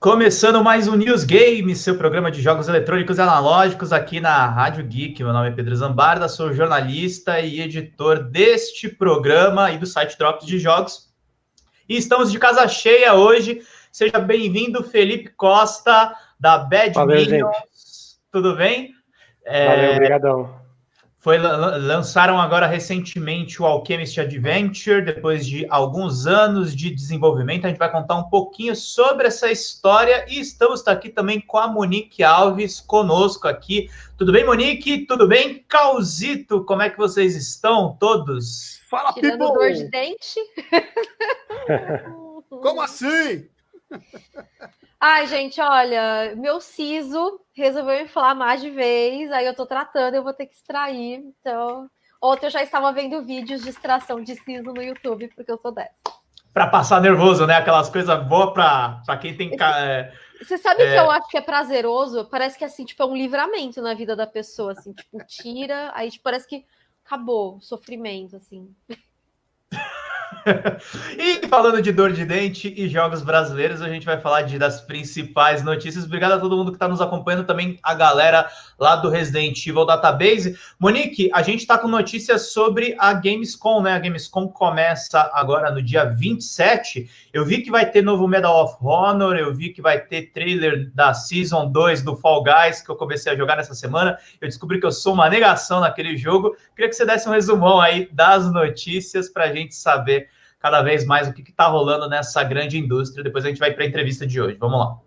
Começando mais um News Game, seu programa de jogos eletrônicos e analógicos aqui na Rádio Geek. Meu nome é Pedro Zambarda, sou jornalista e editor deste programa e do site Drops de Jogos. E estamos de casa cheia hoje. Seja bem-vindo, Felipe Costa, da Bad Valeu. Tudo bem? Valeu, é... obrigadão. Foi, lançaram agora recentemente o Alchemist Adventure, depois de alguns anos de desenvolvimento. A gente vai contar um pouquinho sobre essa história e estamos aqui também com a Monique Alves conosco aqui. Tudo bem, Monique? Tudo bem? Causito, como é que vocês estão todos? Fala, Tirando people! dor de dente. como assim? Ai, gente, olha, meu siso resolveu inflamar de vez, aí eu tô tratando, eu vou ter que extrair. Então, ontem eu já estava vendo vídeos de extração de siso no YouTube, porque eu sou dessa. Para passar nervoso, né? Aquelas coisas boas para quem tem. É, Você sabe é... que eu acho que é prazeroso? Parece que assim, tipo, é um livramento na vida da pessoa, assim, tipo, tira, aí tipo, parece que acabou o sofrimento, assim. e falando de dor de dente e jogos brasileiros, a gente vai falar de, das principais notícias. Obrigado a todo mundo que está nos acompanhando, também a galera lá do Resident Evil Database. Monique, a gente está com notícias sobre a Gamescom, né? A Gamescom começa agora no dia 27. Eu vi que vai ter novo Medal of Honor, eu vi que vai ter trailer da Season 2 do Fall Guys, que eu comecei a jogar nessa semana. Eu descobri que eu sou uma negação naquele jogo. Queria que você desse um resumão aí das notícias para a gente saber cada vez mais o que está rolando nessa grande indústria. Depois a gente vai para a entrevista de hoje. Vamos lá.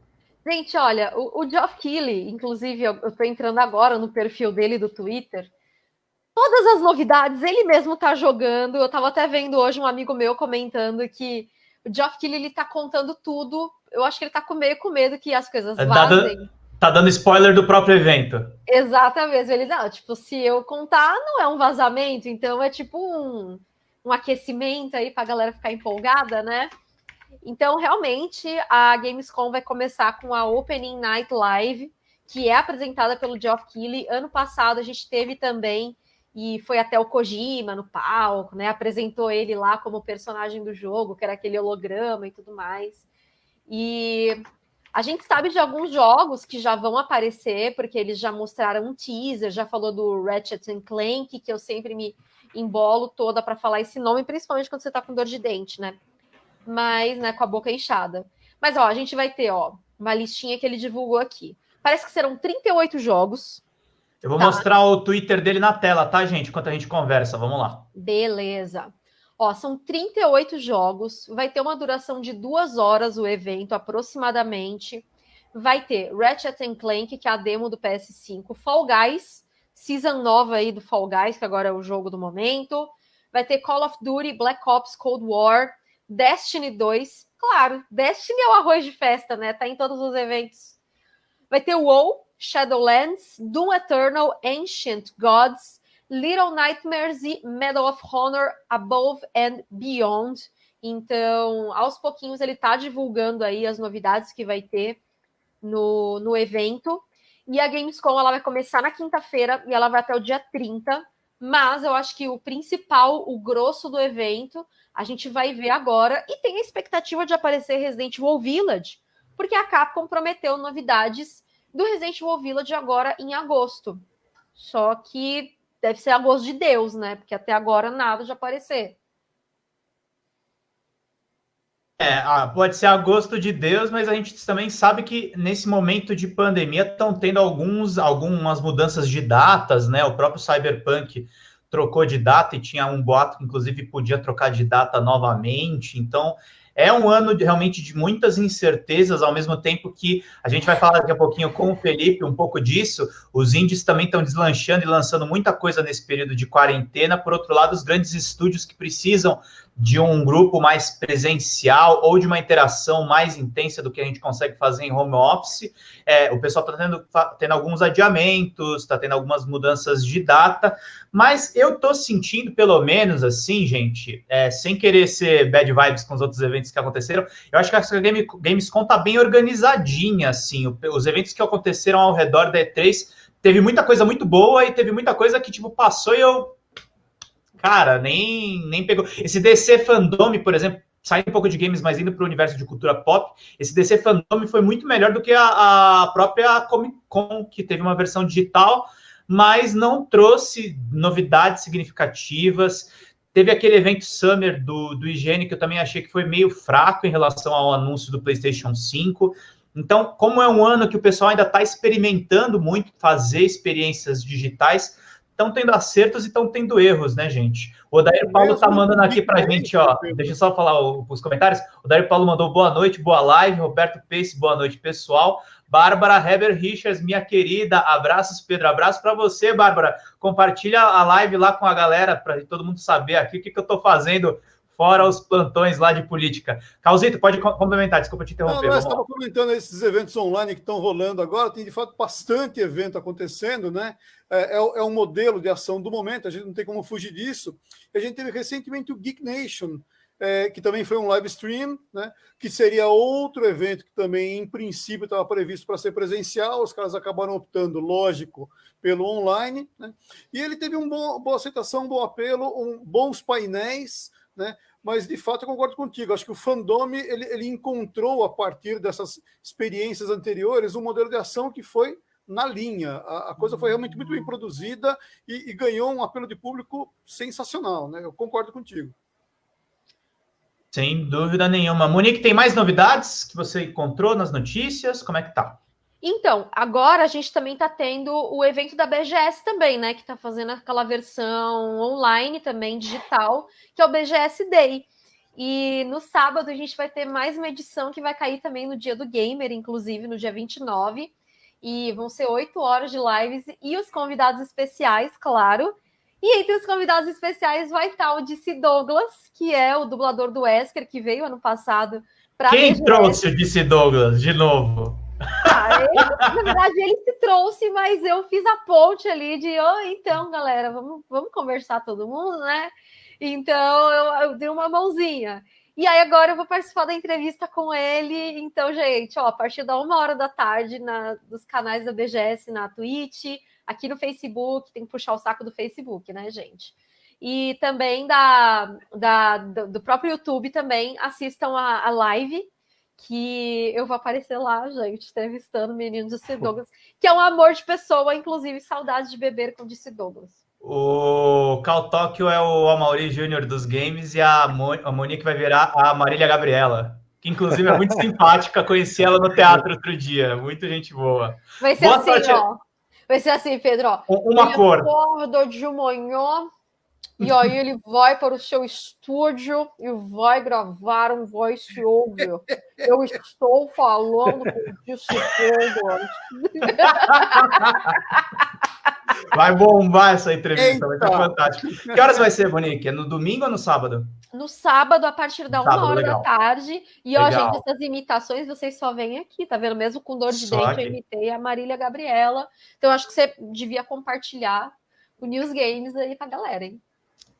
Gente, olha, o, o Geoff Keighley, inclusive, eu estou entrando agora no perfil dele do Twitter. Todas as novidades, ele mesmo está jogando. Eu estava até vendo hoje um amigo meu comentando que o Geoff Keighley está contando tudo. Eu acho que ele está com meio com medo que as coisas é, vazem. Tá, tá dando spoiler do próprio evento. Exatamente. Ele, não, tipo, se eu contar, não é um vazamento, então é tipo um um aquecimento aí para a galera ficar empolgada, né? Então, realmente, a Gamescom vai começar com a Opening Night Live, que é apresentada pelo Geoff Keighley. Ano passado a gente teve também, e foi até o Kojima no palco, né? Apresentou ele lá como personagem do jogo, que era aquele holograma e tudo mais. E a gente sabe de alguns jogos que já vão aparecer, porque eles já mostraram um teaser, já falou do Ratchet Clank, que eu sempre me embolo toda para falar esse nome, principalmente quando você está com dor de dente, né? Mas, né, com a boca inchada. Mas, ó, a gente vai ter, ó, uma listinha que ele divulgou aqui. Parece que serão 38 jogos. Eu vou tá? mostrar o Twitter dele na tela, tá, gente? Enquanto a gente conversa. Vamos lá. Beleza. Ó, são 38 jogos. Vai ter uma duração de duas horas o evento, aproximadamente. Vai ter Ratchet Clank, que é a demo do PS5, Fall Guys, season nova aí do Fall Guys, que agora é o jogo do momento. Vai ter Call of Duty, Black Ops, Cold War, Destiny 2. Claro, Destiny é o arroz de festa, né? Tá em todos os eventos. Vai ter WoW, Shadowlands, Doom Eternal, Ancient Gods, Little Nightmares e Medal of Honor Above and Beyond. Então, aos pouquinhos ele tá divulgando aí as novidades que vai ter no, no evento. E a Gamescom ela vai começar na quinta-feira e ela vai até o dia 30. Mas eu acho que o principal, o grosso do evento, a gente vai ver agora. E tem a expectativa de aparecer Resident Evil Village, porque a Capcom prometeu novidades do Resident Evil Village agora em agosto. Só que deve ser agosto de Deus, né? Porque até agora nada de aparecer. É, ah, pode ser a gosto de Deus, mas a gente também sabe que nesse momento de pandemia estão tendo alguns, algumas mudanças de datas, né? O próprio Cyberpunk trocou de data e tinha um boato que, inclusive, podia trocar de data novamente. Então, é um ano de, realmente de muitas incertezas, ao mesmo tempo que a gente vai falar daqui a pouquinho com o Felipe um pouco disso. Os índios também estão deslanchando e lançando muita coisa nesse período de quarentena. Por outro lado, os grandes estúdios que precisam de um grupo mais presencial ou de uma interação mais intensa do que a gente consegue fazer em home office. É, o pessoal está tendo, tendo alguns adiamentos, está tendo algumas mudanças de data, mas eu estou sentindo, pelo menos assim, gente, é, sem querer ser bad vibes com os outros eventos que aconteceram, eu acho que a Game, Gamescom está bem organizadinha, assim, os eventos que aconteceram ao redor da E3 teve muita coisa muito boa e teve muita coisa que, tipo, passou e eu cara, nem, nem pegou. Esse DC Fandome, por exemplo, saindo um pouco de games, mas indo para o universo de cultura pop, esse DC Fandom foi muito melhor do que a, a própria Comic Con, que teve uma versão digital, mas não trouxe novidades significativas. Teve aquele evento Summer do, do IGN, que eu também achei que foi meio fraco em relação ao anúncio do PlayStation 5. Então, como é um ano que o pessoal ainda está experimentando muito fazer experiências digitais, estão tendo acertos e estão tendo erros, né, gente? O Odair Paulo está mandando aqui para a gente, ó. Deixa eu só falar os comentários. O Odair Paulo mandou boa noite, boa live. Roberto Pace, boa noite, pessoal. Bárbara Heber Richards, minha querida, abraços, Pedro, abraço para você, Bárbara. Compartilha a live lá com a galera para todo mundo saber aqui o que, que eu estou fazendo fora os plantões lá de política. Calzito, pode complementar, desculpa te interromper. Não, nós estamos comentando esses eventos online que estão rolando agora, tem de fato bastante evento acontecendo, né? É, é, é um modelo de ação do momento, a gente não tem como fugir disso. A gente teve recentemente o Geek Nation, é, que também foi um live stream, né, que seria outro evento que também, em princípio, estava previsto para ser presencial, os caras acabaram optando, lógico, pelo online, né, e ele teve uma boa aceitação, um bom apelo, um, bons painéis, né, mas de fato eu concordo contigo, acho que o fandom ele, ele encontrou, a partir dessas experiências anteriores, um modelo de ação que foi na linha. A, a, coisa foi realmente muito bem produzida e, e, ganhou um apelo de público sensacional, né? Eu concordo contigo. Sem dúvida nenhuma. Monique, tem mais novidades que você encontrou nas notícias? Como é que tá? Então, agora a gente também está tendo o evento da BGS também, né? Que está fazendo aquela versão online também, digital, que é o BGS Day. E no sábado a gente vai ter mais uma edição que vai cair também no dia do gamer, inclusive no dia 29. E vão ser oito horas de lives e os convidados especiais, claro. E entre os convidados especiais vai estar o DC Douglas, que é o dublador do Wesker, que veio ano passado para. Quem BGS. trouxe o DC Douglas de novo? Ah, na verdade, ele se trouxe, mas eu fiz a ponte ali de, oh, então, galera, vamos, vamos conversar todo mundo, né? Então eu, eu dei uma mãozinha. E aí agora eu vou participar da entrevista com ele. Então, gente, ó, a partir da uma hora da tarde na, dos canais da BGS na Twitch, aqui no Facebook, tem que puxar o saco do Facebook, né, gente? E também da, da do próprio YouTube também assistam a, a live, que eu vou aparecer lá, gente, entrevistando o menino de C. Douglas, que é um amor de pessoa, inclusive saudade de beber com Disse Douglas. O Cal Tóquio é o Amaury Júnior dos games e a, Mo a Monique vai virar a Marília Gabriela, que inclusive é muito simpática, conheci ela no teatro outro dia, muito gente boa. Vai ser boa assim, sorte. ó. Vai ser assim, Pedro. Ó. Uma ele cor. Acorda de manhã e aí ele vai para o seu estúdio e vai gravar um voice over. Eu estou falando com Disse Vai bombar essa entrevista, Eita. vai ser fantástico. Que horas vai ser, Monique? É no domingo ou no sábado? No sábado, a partir da sábado, uma hora legal. da tarde. E, legal. ó, gente, essas imitações vocês só vêm aqui, tá vendo? Mesmo com dor de só dente, aqui. eu imitei a Marília Gabriela. Então, acho que você devia compartilhar o News Games aí pra galera, hein?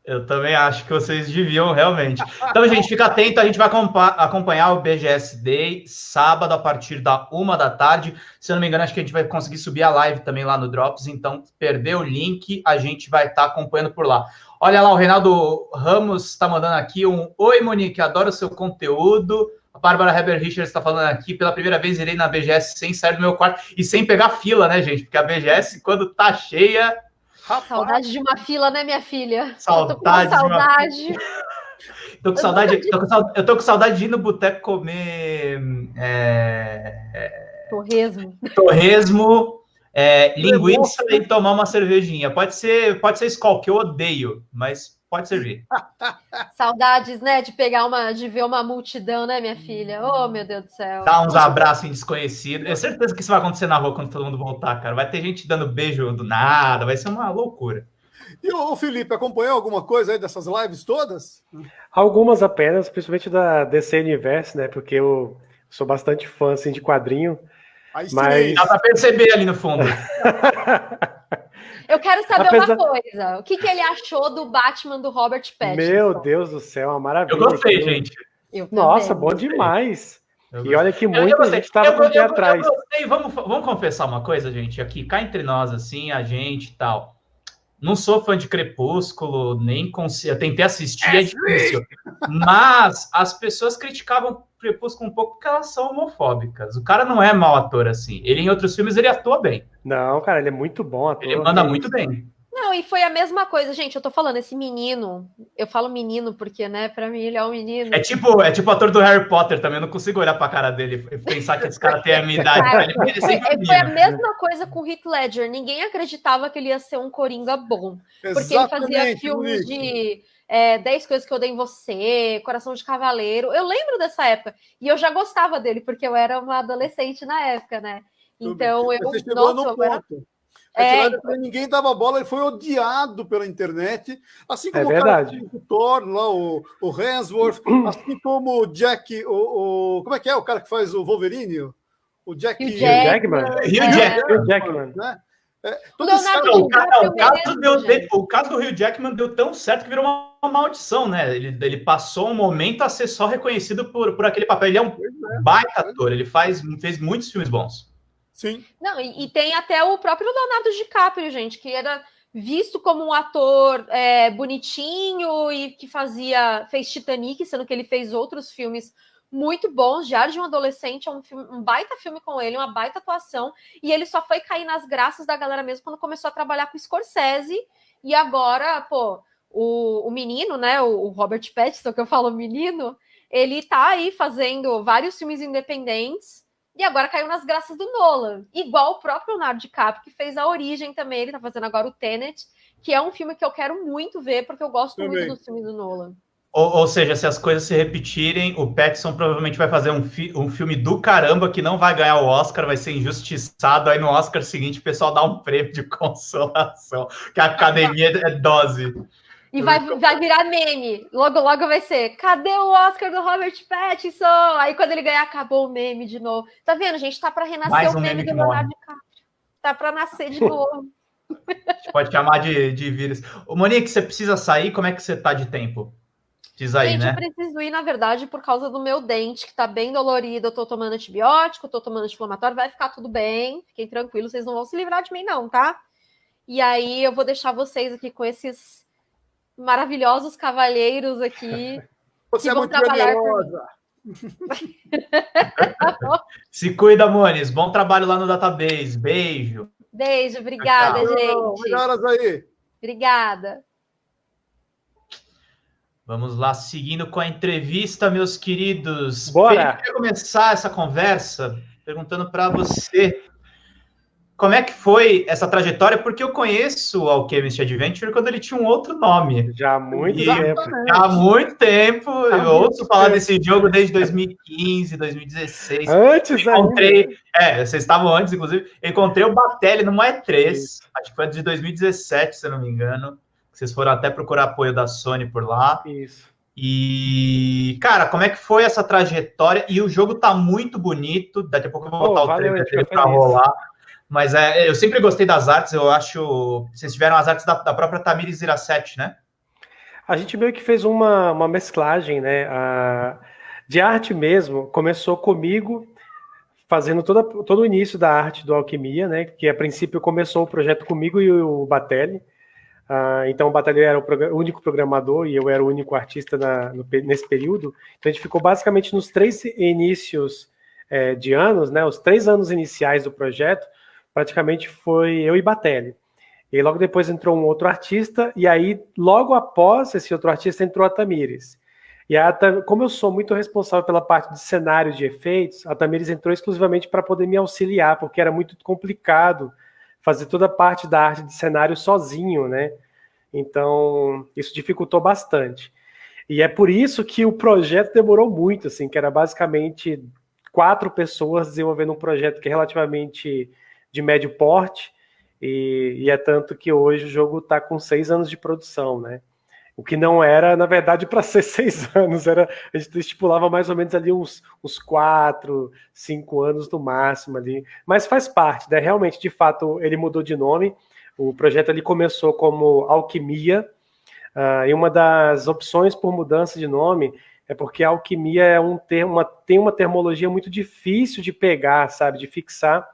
Eu também acho que vocês deviam, realmente. Então, gente, fica atento, a gente vai acompanhar o BGS Day sábado a partir da uma da tarde. Se eu não me engano, acho que a gente vai conseguir subir a live também lá no Drops, então perder o link, a gente vai estar tá acompanhando por lá. Olha lá, o Reinaldo Ramos está mandando aqui um Oi, Monique, adoro o seu conteúdo. A Bárbara Heber Richards está falando aqui, pela primeira vez irei na BGS sem sair do meu quarto e sem pegar fila, né, gente? Porque a BGS, quando tá cheia, Rapaz. Saudade de uma fila, né, minha filha? Saudade. Eu tô com saudade. tô com saudade, tô com saudade, eu tô com saudade de ir no boteco comer é, torresmo, torresmo é, linguiça e tomar uma cervejinha. Pode ser, pode ser escol, que eu odeio, mas pode servir. Saudades, né, de pegar uma, de ver uma multidão, né, minha filha? Oh, meu Deus do céu. Dá uns abraços em desconhecido. É certeza que isso vai acontecer na rua quando todo mundo voltar, cara. Vai ter gente dando beijo do nada, vai ser uma loucura. E o Felipe, acompanhou alguma coisa aí dessas lives todas? Algumas apenas, principalmente da DC Universe, né? Porque eu sou bastante fã assim, de quadrinho. Aí mas... Dá pra perceber ali no fundo. Eu quero saber Apesar... uma coisa. O que, que ele achou do Batman do Robert Pattinson? Meu Deus do céu, uma maravilha. Eu gostei, gente. Eu Nossa, bom demais. E olha que muita gente estava com o pé atrás. Vamos, vamos confessar uma coisa, gente, aqui, cá entre nós, assim, a gente e tal. Não sou fã de Crepúsculo, nem consigo. Eu tentei assistir, é difícil. Mas as pessoas criticavam Crepúsculo um pouco porque elas são homofóbicas. O cara não é mau ator assim. Ele em outros filmes ele atua bem. Não, cara, ele é muito bom ator. Ele manda muito bem. Não, e foi a mesma coisa, gente. Eu tô falando, esse menino, eu falo menino porque, né, pra mim ele é um menino. É tipo, é tipo o ator do Harry Potter também. Eu não consigo olhar pra cara dele e pensar que esse cara tem a minha idade. Cara, foi, foi, a mesma coisa com o Heath Ledger. Ninguém acreditava que ele ia ser um coringa bom. Porque ele fazia filmes de é, 10 coisas que eu dei em você, Coração de Cavaleiro. Eu lembro dessa época. E eu já gostava dele, porque eu era uma adolescente na época, né? Então eu. Nossa, eu era... É, então... Ninguém dava bola, ele foi odiado pela internet, assim é como é verdade. o Thor, lá, o, o Hemsworth, assim como o Jack, o, o, como é que é o cara que faz o Wolverine? O Jack Jackman. Hugh Jackman. Hugh Jackman. Né? É, o, o, cara, o, caso deu, o caso do Hugh Jackman deu tão certo que virou uma, uma maldição, né? Ele, ele passou um momento a ser só reconhecido por, por aquele papel. Ele é um é, baita ator, ele faz, fez muitos filmes bons. Sim. Não, e, e, tem até o próprio Leonardo DiCaprio, gente, que era visto como um ator é, bonitinho e que fazia fez Titanic, sendo que ele fez outros filmes muito bons. Diário de um Adolescente é um, filme, um baita filme com ele, uma baita atuação. E ele só foi cair nas graças da galera mesmo quando começou a trabalhar com Scorsese. E agora, pô, o, o menino, né, o, o Robert Pattinson, que eu falo menino, ele tá aí fazendo vários filmes independentes e agora caiu nas graças do Nolan. Igual o próprio Leonardo DiCaprio, que fez A Origem também, ele tá fazendo agora o Tenet, que é um filme que eu quero muito ver, porque eu gosto também. muito dos filmes do Nolan. Ou, ou, seja, se as coisas se repetirem, o Pattinson provavelmente vai fazer um, fi um filme do caramba que não vai ganhar o Oscar, vai ser injustiçado. Aí no Oscar seguinte o pessoal dá um prêmio de consolação, que a academia é dose. E vai, vai virar meme. Logo, logo vai ser: cadê o Oscar do Robert Pattinson? Aí quando ele ganhar, acabou o meme de novo. Tá vendo, gente? Tá para renascer um o meme, meme do Leonardo DiCaprio. Tá para nascer de novo. A gente pode chamar de, de vírus. Ô, Monique, você precisa sair? Como é que você tá de tempo? Diz aí, Gente, né? eu preciso ir, na verdade, por causa do meu dente, que tá bem dolorido. Eu tô tomando antibiótico, tô tomando anti-inflamatório, vai ficar tudo bem. Fiquem tranquilos, vocês não vão se livrar de mim, não, tá? E aí eu vou deixar vocês aqui com esses maravilhosos cavalheiros aqui. Você é muito generosa. Se cuida, Mones. Bom trabalho lá no database. Beijo. Beijo, obrigada, Tchau. gente. Melhoras aí. Obrigada. Vamos lá, seguindo com a entrevista, meus queridos. Bora! Queria começar essa conversa perguntando para você como é que foi essa trajetória? Porque eu conheço o Alchemist Adventure quando ele tinha um outro nome. Já há muito e, tempo. Já há muito tempo. Há eu ouço tempo. falar desse jogo desde 2015, 2016. Antes encontrei, ainda. É, vocês estavam antes, inclusive. encontrei o Batelli no E3. Isso. Acho que foi de 2017, se eu não me engano. Vocês foram até procurar apoio da Sony por lá. Isso. E, cara, como é que foi essa trajetória? E o jogo tá muito bonito. Daqui a pouco eu vou botar oh, o trailer dele pra rolar. Mas é, eu sempre gostei das artes, eu acho. Vocês tiveram as artes da, da própria Tamires Iracete, né? A gente meio que fez uma, uma mesclagem, né? A, de arte mesmo, começou comigo fazendo toda, todo o início da arte do Alquimia, né? Que a princípio começou o projeto comigo e o Batelli. Uh, então o Batelli era o, único programador e eu era o único artista na, no, nesse período. Então a gente ficou basicamente nos três inícios é, de anos, né? Os três anos iniciais do projeto praticamente foi eu e Batelli. E logo depois entrou um outro artista, e aí, logo após esse outro artista, entrou a Tamires. E a, como eu sou muito responsável pela parte de cenário de efeitos, a Tamires entrou exclusivamente para poder me auxiliar, porque era muito complicado fazer toda a parte da arte de cenário sozinho, né? Então, isso dificultou bastante. E é por isso que o projeto demorou muito, assim, que era basicamente quatro pessoas desenvolvendo um projeto que é relativamente de médio porte, e, e é tanto que hoje o jogo está com seis anos de produção, né? O que não era, na verdade, para ser seis anos, era a gente estipulava mais ou menos ali uns, uns quatro, cinco anos no máximo ali, mas faz parte, né? Realmente, de fato, ele mudou de nome. O projeto ali começou como Alquimia, uh, e uma das opções por mudança de nome é porque alquimia é um termo, uma, tem uma termologia muito difícil de pegar, sabe, de fixar.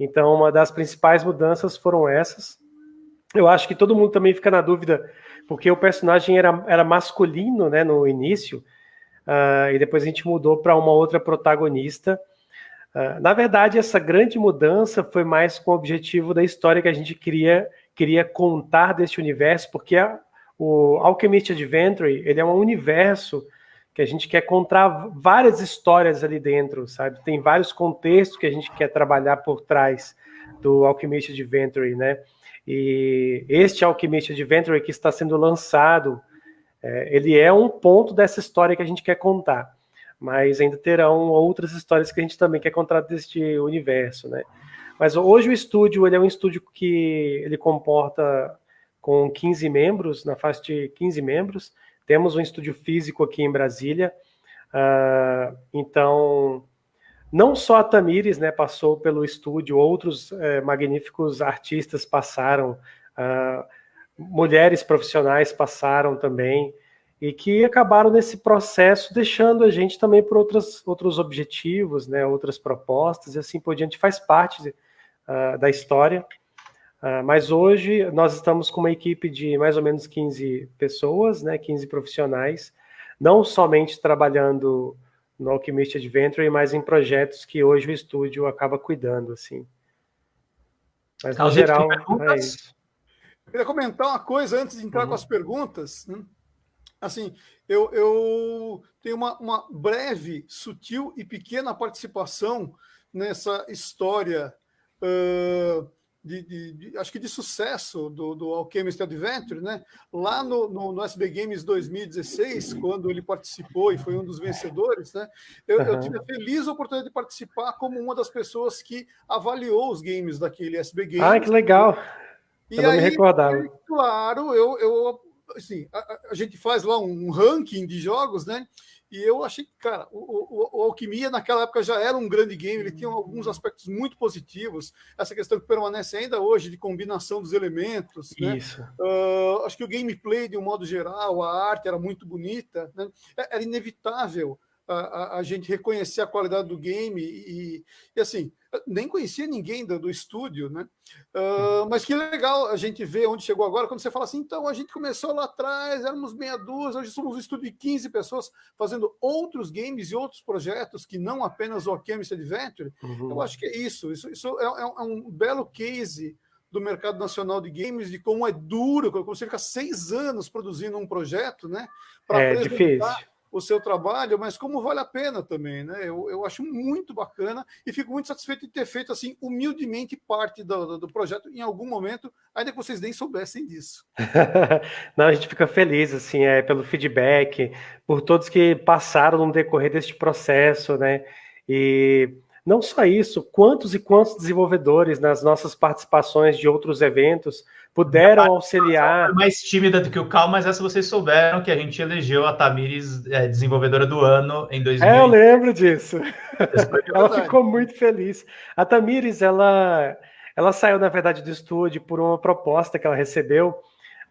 Então, uma das principais mudanças foram essas. Eu acho que todo mundo também fica na dúvida, porque o personagem era, era masculino né, no início, uh, e depois a gente mudou para uma outra protagonista. Uh, na verdade, essa grande mudança foi mais com o objetivo da história que a gente queria, queria contar deste universo, porque a, o Alchemist Adventure ele é um universo que a gente quer contar várias histórias ali dentro, sabe? Tem vários contextos que a gente quer trabalhar por trás do Alchemist Adventure, né? E este Alchemist Adventure que está sendo lançado, é, ele é um ponto dessa história que a gente quer contar, mas ainda terão outras histórias que a gente também quer contar deste universo, né? Mas hoje o estúdio, ele é um estúdio que ele comporta com 15 membros, na faixa de 15 membros, temos um estúdio físico aqui em Brasília, uh, então não só a Tamires né, passou pelo estúdio, outros é, magníficos artistas passaram, uh, mulheres profissionais passaram também, e que acabaram nesse processo deixando a gente também por outras, outros objetivos, né, outras propostas, e assim por diante, faz parte uh, da história. Uh, mas hoje nós estamos com uma equipe de mais ou menos 15 pessoas, né, 15 profissionais, não somente trabalhando no Alchemist Adventure, mas em projetos que hoje o estúdio acaba cuidando, assim. Mas, no geral, é isso. Eu queria comentar uma coisa antes de entrar uhum. com as perguntas. Né? Assim, eu, eu tenho uma, uma, breve, sutil e pequena participação nessa história uh, de, de, de, acho que de sucesso do, do Alchemist Adventure, né? Lá no, no, no, SB Games 2016, quando ele participou e foi um dos vencedores, né? Eu, uhum. eu, tive a feliz oportunidade de participar como uma das pessoas que avaliou os games daquele SB Games. Ah, que legal! E eu aí, me recordava. claro, eu, eu assim, a, a gente faz lá um ranking de jogos, né? E eu achei que, cara, o, o, o, Alquimia naquela época já era um grande game, ele tinha alguns uhum. aspectos muito positivos, essa questão que permanece ainda hoje de combinação dos elementos. Né? Isso. Uh, acho que o gameplay, de um modo geral, a arte era muito bonita, né? É, era inevitável a, a, gente reconhecer a qualidade do game e, e assim, nem conhecia ninguém do, do estúdio, né? Uh, mas que legal a gente ver onde chegou agora, quando você fala assim, então a gente começou lá atrás, éramos meia dúzia, hoje somos um estúdio de 15 pessoas fazendo outros games e outros projetos que não apenas o Alchemist Adventure. Uhum. Eu acho que é isso, isso, isso é, é, é um belo case do mercado nacional de games, de como é duro, como você fica seis anos produzindo um projeto, né? É difícil o seu trabalho, mas como vale a pena também, né? Eu, eu acho muito bacana e fico muito satisfeito de ter feito assim humildemente parte do, do projeto em algum momento, ainda que vocês nem soubessem disso. Não, a gente fica feliz assim, é pelo feedback, por todos que passaram no decorrer deste processo, né? E não só isso, quantos e quantos desenvolvedores nas nossas participações de outros eventos puderam auxiliar. Mais tímida do que o Cal, mas essa vocês souberam que a gente elegeu a Tamires é, desenvolvedora do ano em 2000. É, eu lembro disso. ela ficou muito feliz. A Tamires, ela, ela saiu, na verdade, do estúdio por uma proposta que ela recebeu.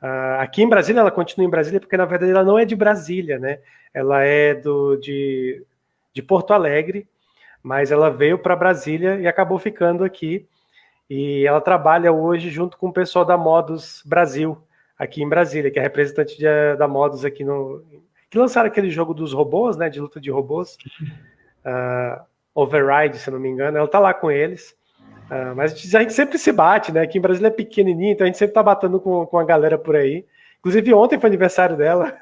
Uh, aqui em Brasília, ela continua em Brasília, porque na verdade ela não é de Brasília, né? Ela é do, de, de Porto Alegre, mas ela veio para Brasília e acabou ficando aqui. E ela trabalha hoje junto com o pessoal da Modus Brasil, aqui em Brasília, que é representante de, da Modus aqui no. que lançaram aquele jogo dos robôs, né? De luta de robôs. Uh, Override, se não me engano. Ela tá lá com eles. Uh, mas a gente sempre se bate, né? Aqui em Brasília é pequenininho, então a gente sempre tá batendo com, com a galera por aí. Inclusive, ontem foi aniversário dela.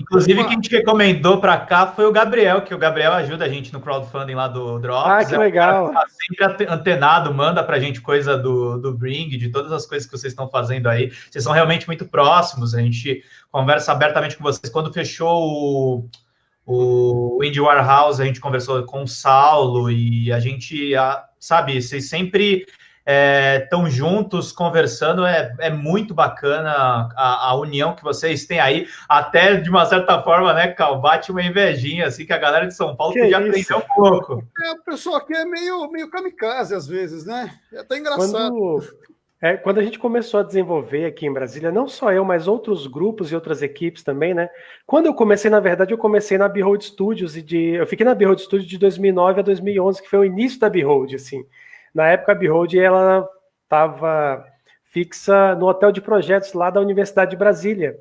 Inclusive, quem te recomendou para cá foi o Gabriel, que o Gabriel ajuda a gente no crowdfunding lá do Drops. Ah, que é legal. Tá sempre antenado, manda para a gente coisa do, do Bring, de todas as coisas que vocês estão fazendo aí. Vocês são realmente muito próximos, a gente conversa abertamente com vocês. Quando fechou o, o Indie Warehouse, a gente conversou com o Saulo e a gente, sabe, vocês sempre estão é, juntos conversando, é, é muito bacana a, a, união que vocês têm aí, até de uma certa forma, né, Cal, bate uma invejinha, assim, que a galera de São Paulo que podia aprender um pouco. É, o pessoal aqui é meio, meio kamikaze às vezes, né? É até engraçado. Quando, é, quando a gente começou a desenvolver aqui em Brasília, não só eu, mas outros grupos e outras equipes também, né? Quando eu comecei, na verdade, eu comecei na Behold Studios e de, eu fiquei na Behold Studios de 2009 a 2011, que foi o início da Behold, assim. Na época, a Behold ela estava fixa no hotel de projetos lá da Universidade de Brasília.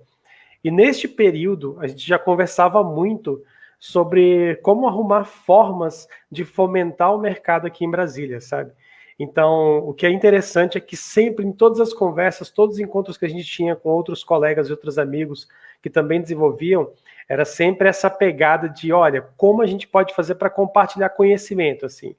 E neste período, a gente já conversava muito sobre como arrumar formas de fomentar o mercado aqui em Brasília, sabe? Então, o que é interessante é que sempre, em todas as conversas, todos os encontros que a gente tinha com outros colegas e outros amigos que também desenvolviam, era sempre essa pegada de, olha, como a gente pode fazer para compartilhar conhecimento, assim.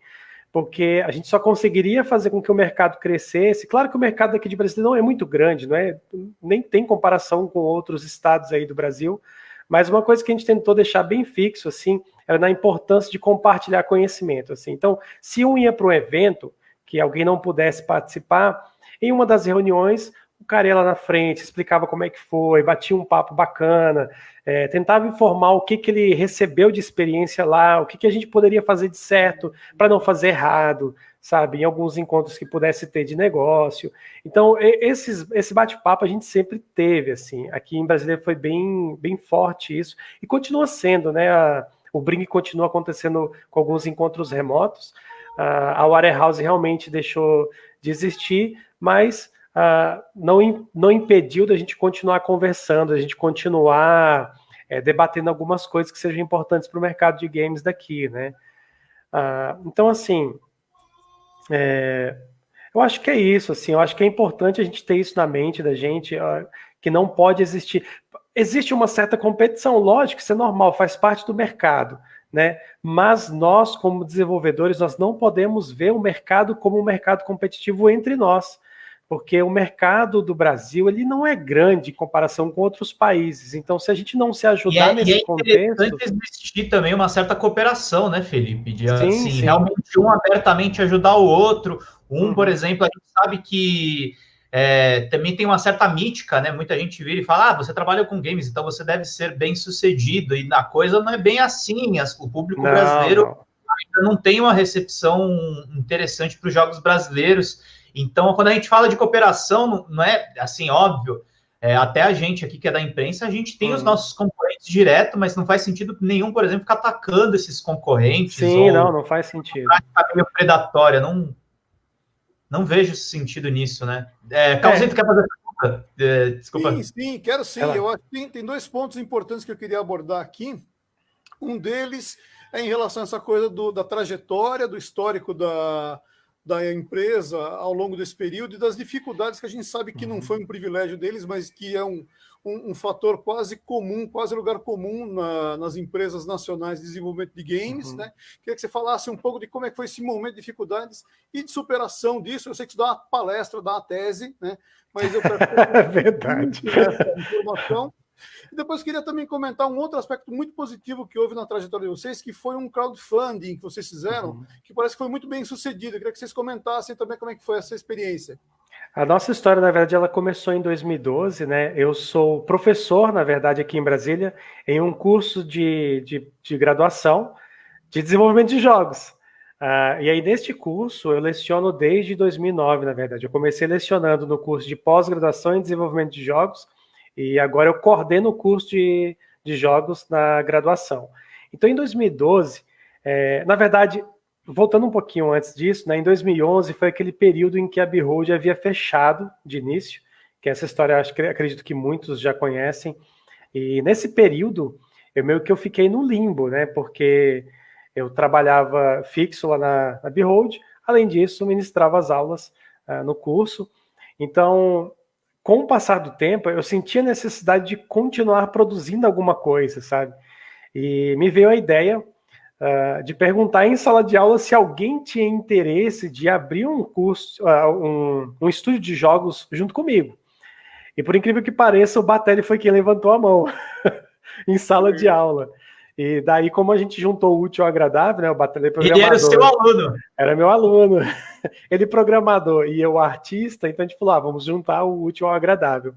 Porque a gente só conseguiria fazer com que o mercado crescesse. Claro que o mercado aqui de Brasília não é muito grande, não é? Nem tem comparação com outros estados aí do Brasil, mas uma coisa que a gente tentou deixar bem fixo, assim, era na importância de compartilhar conhecimento, assim. Então, se um ia para um evento, que alguém não pudesse participar, em uma das reuniões, o cara ia lá na frente, explicava como é que foi, batia um papo bacana, é, tentava informar o que, que ele recebeu de experiência lá, o que, que a gente poderia fazer de certo para não fazer errado, sabe? Em alguns encontros que pudesse ter de negócio. Então, esses, esse bate-papo a gente sempre teve, assim. Aqui em Brasília foi bem, bem forte isso, e continua sendo, né? A, o Bring continua acontecendo com alguns encontros remotos, a Warehouse realmente deixou de existir, mas uh, não, não impediu da gente continuar conversando, da gente continuar é, debatendo algumas coisas que sejam importantes para o mercado de games daqui, né? Uh, então, assim, é, eu acho que é isso, assim, eu acho que é importante a gente ter isso na mente da gente, uh, que não pode existir. Existe uma certa competição, lógico, isso é normal, faz parte do mercado né? Mas nós, como desenvolvedores, nós não podemos ver o mercado como um mercado competitivo entre nós, porque o mercado do Brasil ele não é grande em comparação com outros países. Então, se a gente não se ajudar e é, nesse e é contexto, existir também uma certa cooperação, né, Felipe? De sim, assim, sim. realmente um abertamente ajudar o outro. Um, uhum. por exemplo, a gente sabe que é, também tem uma certa mítica, né? Muita gente vira e fala: ah, você trabalha com games, então você deve ser bem sucedido. E a coisa não é bem assim. o público não, brasileiro não. ainda não tem uma recepção interessante para os jogos brasileiros. Então, quando a gente fala de cooperação, não é assim, óbvio. É, até a gente aqui que é da imprensa, a gente tem hum. os nossos concorrentes direto, mas não faz sentido nenhum, por exemplo, ficar atacando esses concorrentes. Sim, não, não faz sentido. Meio predatória, não, não vejo sentido nisso, né? É, Calzito, é. quer fazer pergunta? É, desculpa. Sim, sim, quero sim. Eu acho que tem, tem dois pontos importantes que eu queria abordar aqui. Um deles é em relação a essa coisa do, da trajetória, do histórico da, da empresa ao longo desse período e das dificuldades que a gente sabe que não uhum. foi um privilégio deles, mas que é um, um, um fator quase comum, quase lugar comum na, nas empresas nacionais de desenvolvimento de games, uhum. né? Queria que você falasse um pouco de como é que foi esse momento de dificuldades e de superação disso. Eu sei que você dá uma palestra, dá uma tese, né? Mas eu é verdade essa informação. E depois queria também comentar um outro aspecto muito positivo que houve na trajetória de vocês, que foi um crowdfunding que vocês fizeram, uhum. que parece que foi muito bem sucedido. Eu queria que vocês comentassem também como é que foi essa experiência. A nossa história, na verdade, ela começou em 2012, né? Eu sou professor, na verdade, aqui em Brasília, em um curso de, de, de graduação de desenvolvimento de jogos. Uh, e aí, neste curso, eu leciono desde 2009, na verdade. Eu comecei lecionando no curso de pós-graduação em desenvolvimento de jogos, e agora eu coordeno o curso de, de jogos na graduação. Então, em 2012, é, na verdade, voltando um pouquinho antes disso, né, em 2011 foi aquele período em que a Behold havia fechado de início, que essa história acho que acredito que muitos já conhecem. E nesse período, eu meio que eu fiquei no limbo, né, porque eu trabalhava fixo lá na, na Behold, além disso, ministrava as aulas uh, no curso. Então, com o passar do tempo, eu sentia a necessidade de continuar produzindo alguma coisa, sabe? E me veio a ideia uh, de perguntar em sala de aula se alguém tinha interesse de abrir um curso, uh, um, um estúdio de jogos junto comigo. E por incrível que pareça, o Batelli foi quem levantou a mão em sala de aula. E daí, como a gente juntou o útil ao agradável, né? O Batelli programador. Ele era o seu aluno. Era meu aluno. Ele programador e eu artista, então a gente falou, ah, vamos juntar o útil ao agradável.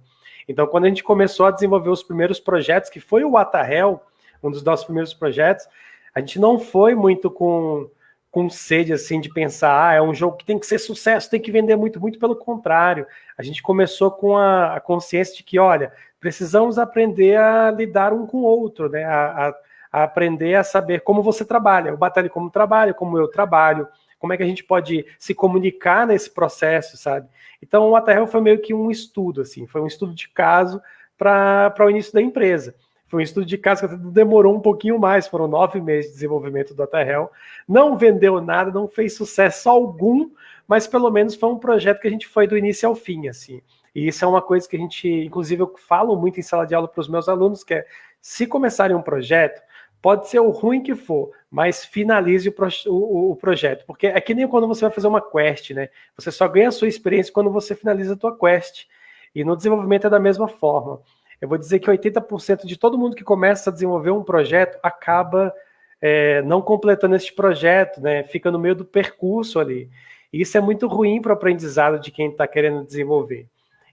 Então, quando a gente começou a desenvolver os primeiros projetos, que foi o Watahel, um dos nossos primeiros projetos, a gente não foi muito com, com sede assim de pensar, ah, é um jogo que tem que ser sucesso, tem que vender muito, muito pelo contrário. A gente começou com a, a consciência de que, olha, precisamos aprender a lidar um com o outro, né? A, a, a aprender a saber como você trabalha, o Batalha como trabalha, como eu trabalho, como é que a gente pode se comunicar nesse processo, sabe? Então, o Aterrel foi meio que um estudo, assim, foi um estudo de caso para o início da empresa. Foi um estudo de caso que demorou um pouquinho mais, foram nove meses de desenvolvimento do Aterrel. Não vendeu nada, não fez sucesso algum, mas pelo menos foi um projeto que a gente foi do início ao fim, assim. E isso é uma coisa que a gente, inclusive, eu falo muito em sala de aula para os meus alunos, que é, se começarem um projeto, pode ser o ruim que for, mas finalize o, o, o, projeto. Porque é que nem quando você vai fazer uma quest, né? Você só ganha a sua experiência quando você finaliza a tua quest. E no desenvolvimento é da mesma forma. Eu vou dizer que 80% de todo mundo que começa a desenvolver um projeto acaba é, não completando este projeto, né? Fica no meio do percurso ali. E isso é muito ruim para o aprendizado de quem está querendo desenvolver.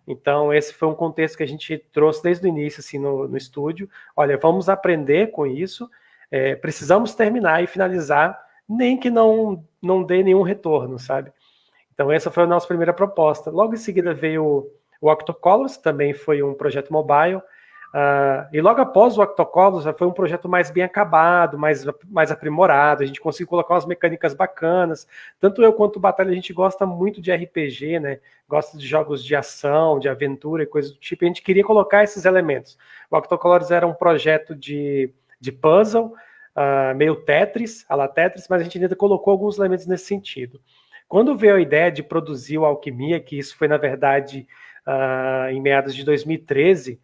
Então, esse foi um contexto que a gente trouxe desde o início, assim, no, no estúdio. Olha, vamos aprender com isso, é, precisamos terminar e finalizar, nem que não, não dê nenhum retorno, sabe? Então, essa foi a nossa primeira proposta. Logo em seguida veio o Octocolors, também foi um projeto mobile, Uh, e logo após o Octocolos, foi um projeto mais bem acabado, mais, mais aprimorado, a gente conseguiu colocar umas mecânicas bacanas. Tanto eu quanto o Batalha, a gente gosta muito de RPG, né? Gosta de jogos de ação, de aventura e coisas do tipo, a gente queria colocar esses elementos. O Octocolors era um projeto de, de puzzle, uh, meio Tetris, a la Tetris, mas a gente ainda colocou alguns elementos nesse sentido. Quando veio a ideia de produzir o Alquimia, que isso foi, na verdade, uh, em meados de 2013,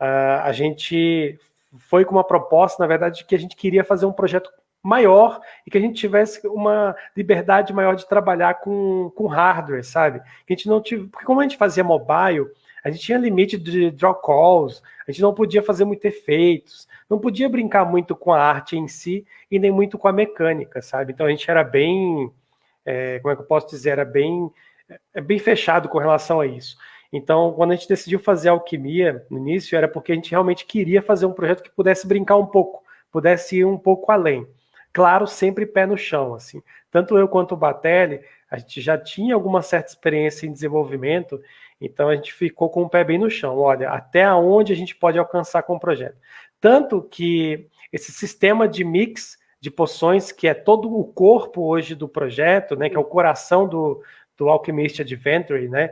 Uh, a gente foi com uma proposta, na verdade, de que a gente queria fazer um projeto maior e que a gente tivesse uma liberdade maior de trabalhar com, com hardware, sabe? Que a gente não tive, porque como a gente fazia mobile, a gente tinha limite de draw calls, a gente não podia fazer muito efeitos, não podia brincar muito com a arte em si e nem muito com a mecânica, sabe? Então a gente era bem, é, como é que eu posso dizer, era bem, é, bem fechado com relação a isso. Então, quando a gente decidiu fazer alquimia no início, era porque a gente realmente queria fazer um projeto que pudesse brincar um pouco, pudesse ir um pouco além. Claro, sempre pé no chão, assim. Tanto eu quanto o Batelli, a gente já tinha alguma certa experiência em desenvolvimento, então a gente ficou com o pé bem no chão. Olha, até onde a gente pode alcançar com o projeto. Tanto que esse sistema de mix de poções, que é todo o corpo hoje do projeto, né, que é o coração do, do Alchemist Adventure, né,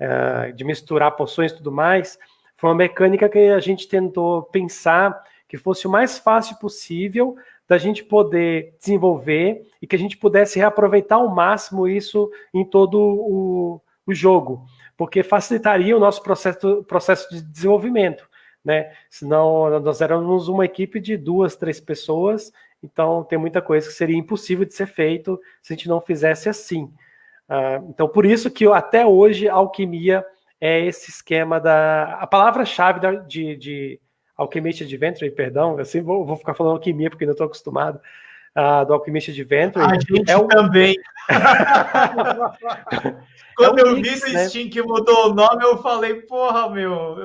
uh, de misturar poções e tudo mais, foi uma mecânica que a gente tentou pensar que fosse o mais fácil possível da gente poder desenvolver e que a gente pudesse reaproveitar ao máximo isso em todo o, o jogo, porque facilitaria o nosso processo, processo de desenvolvimento, né? Senão nós éramos uma equipe de duas, três pessoas, então tem muita coisa que seria impossível de ser feito se a gente não fizesse assim. Uh, então, por isso que até hoje alquimia é esse esquema da. A palavra-chave de, de Alchemist Adventure, perdão, assim vou, vou ficar falando alquimia porque não estou acostumado. Uh, do Alchemist Adventure. A gente é o... também. Quando é um eu mix, vi no né? Steam que mudou o nome, eu falei, porra, meu,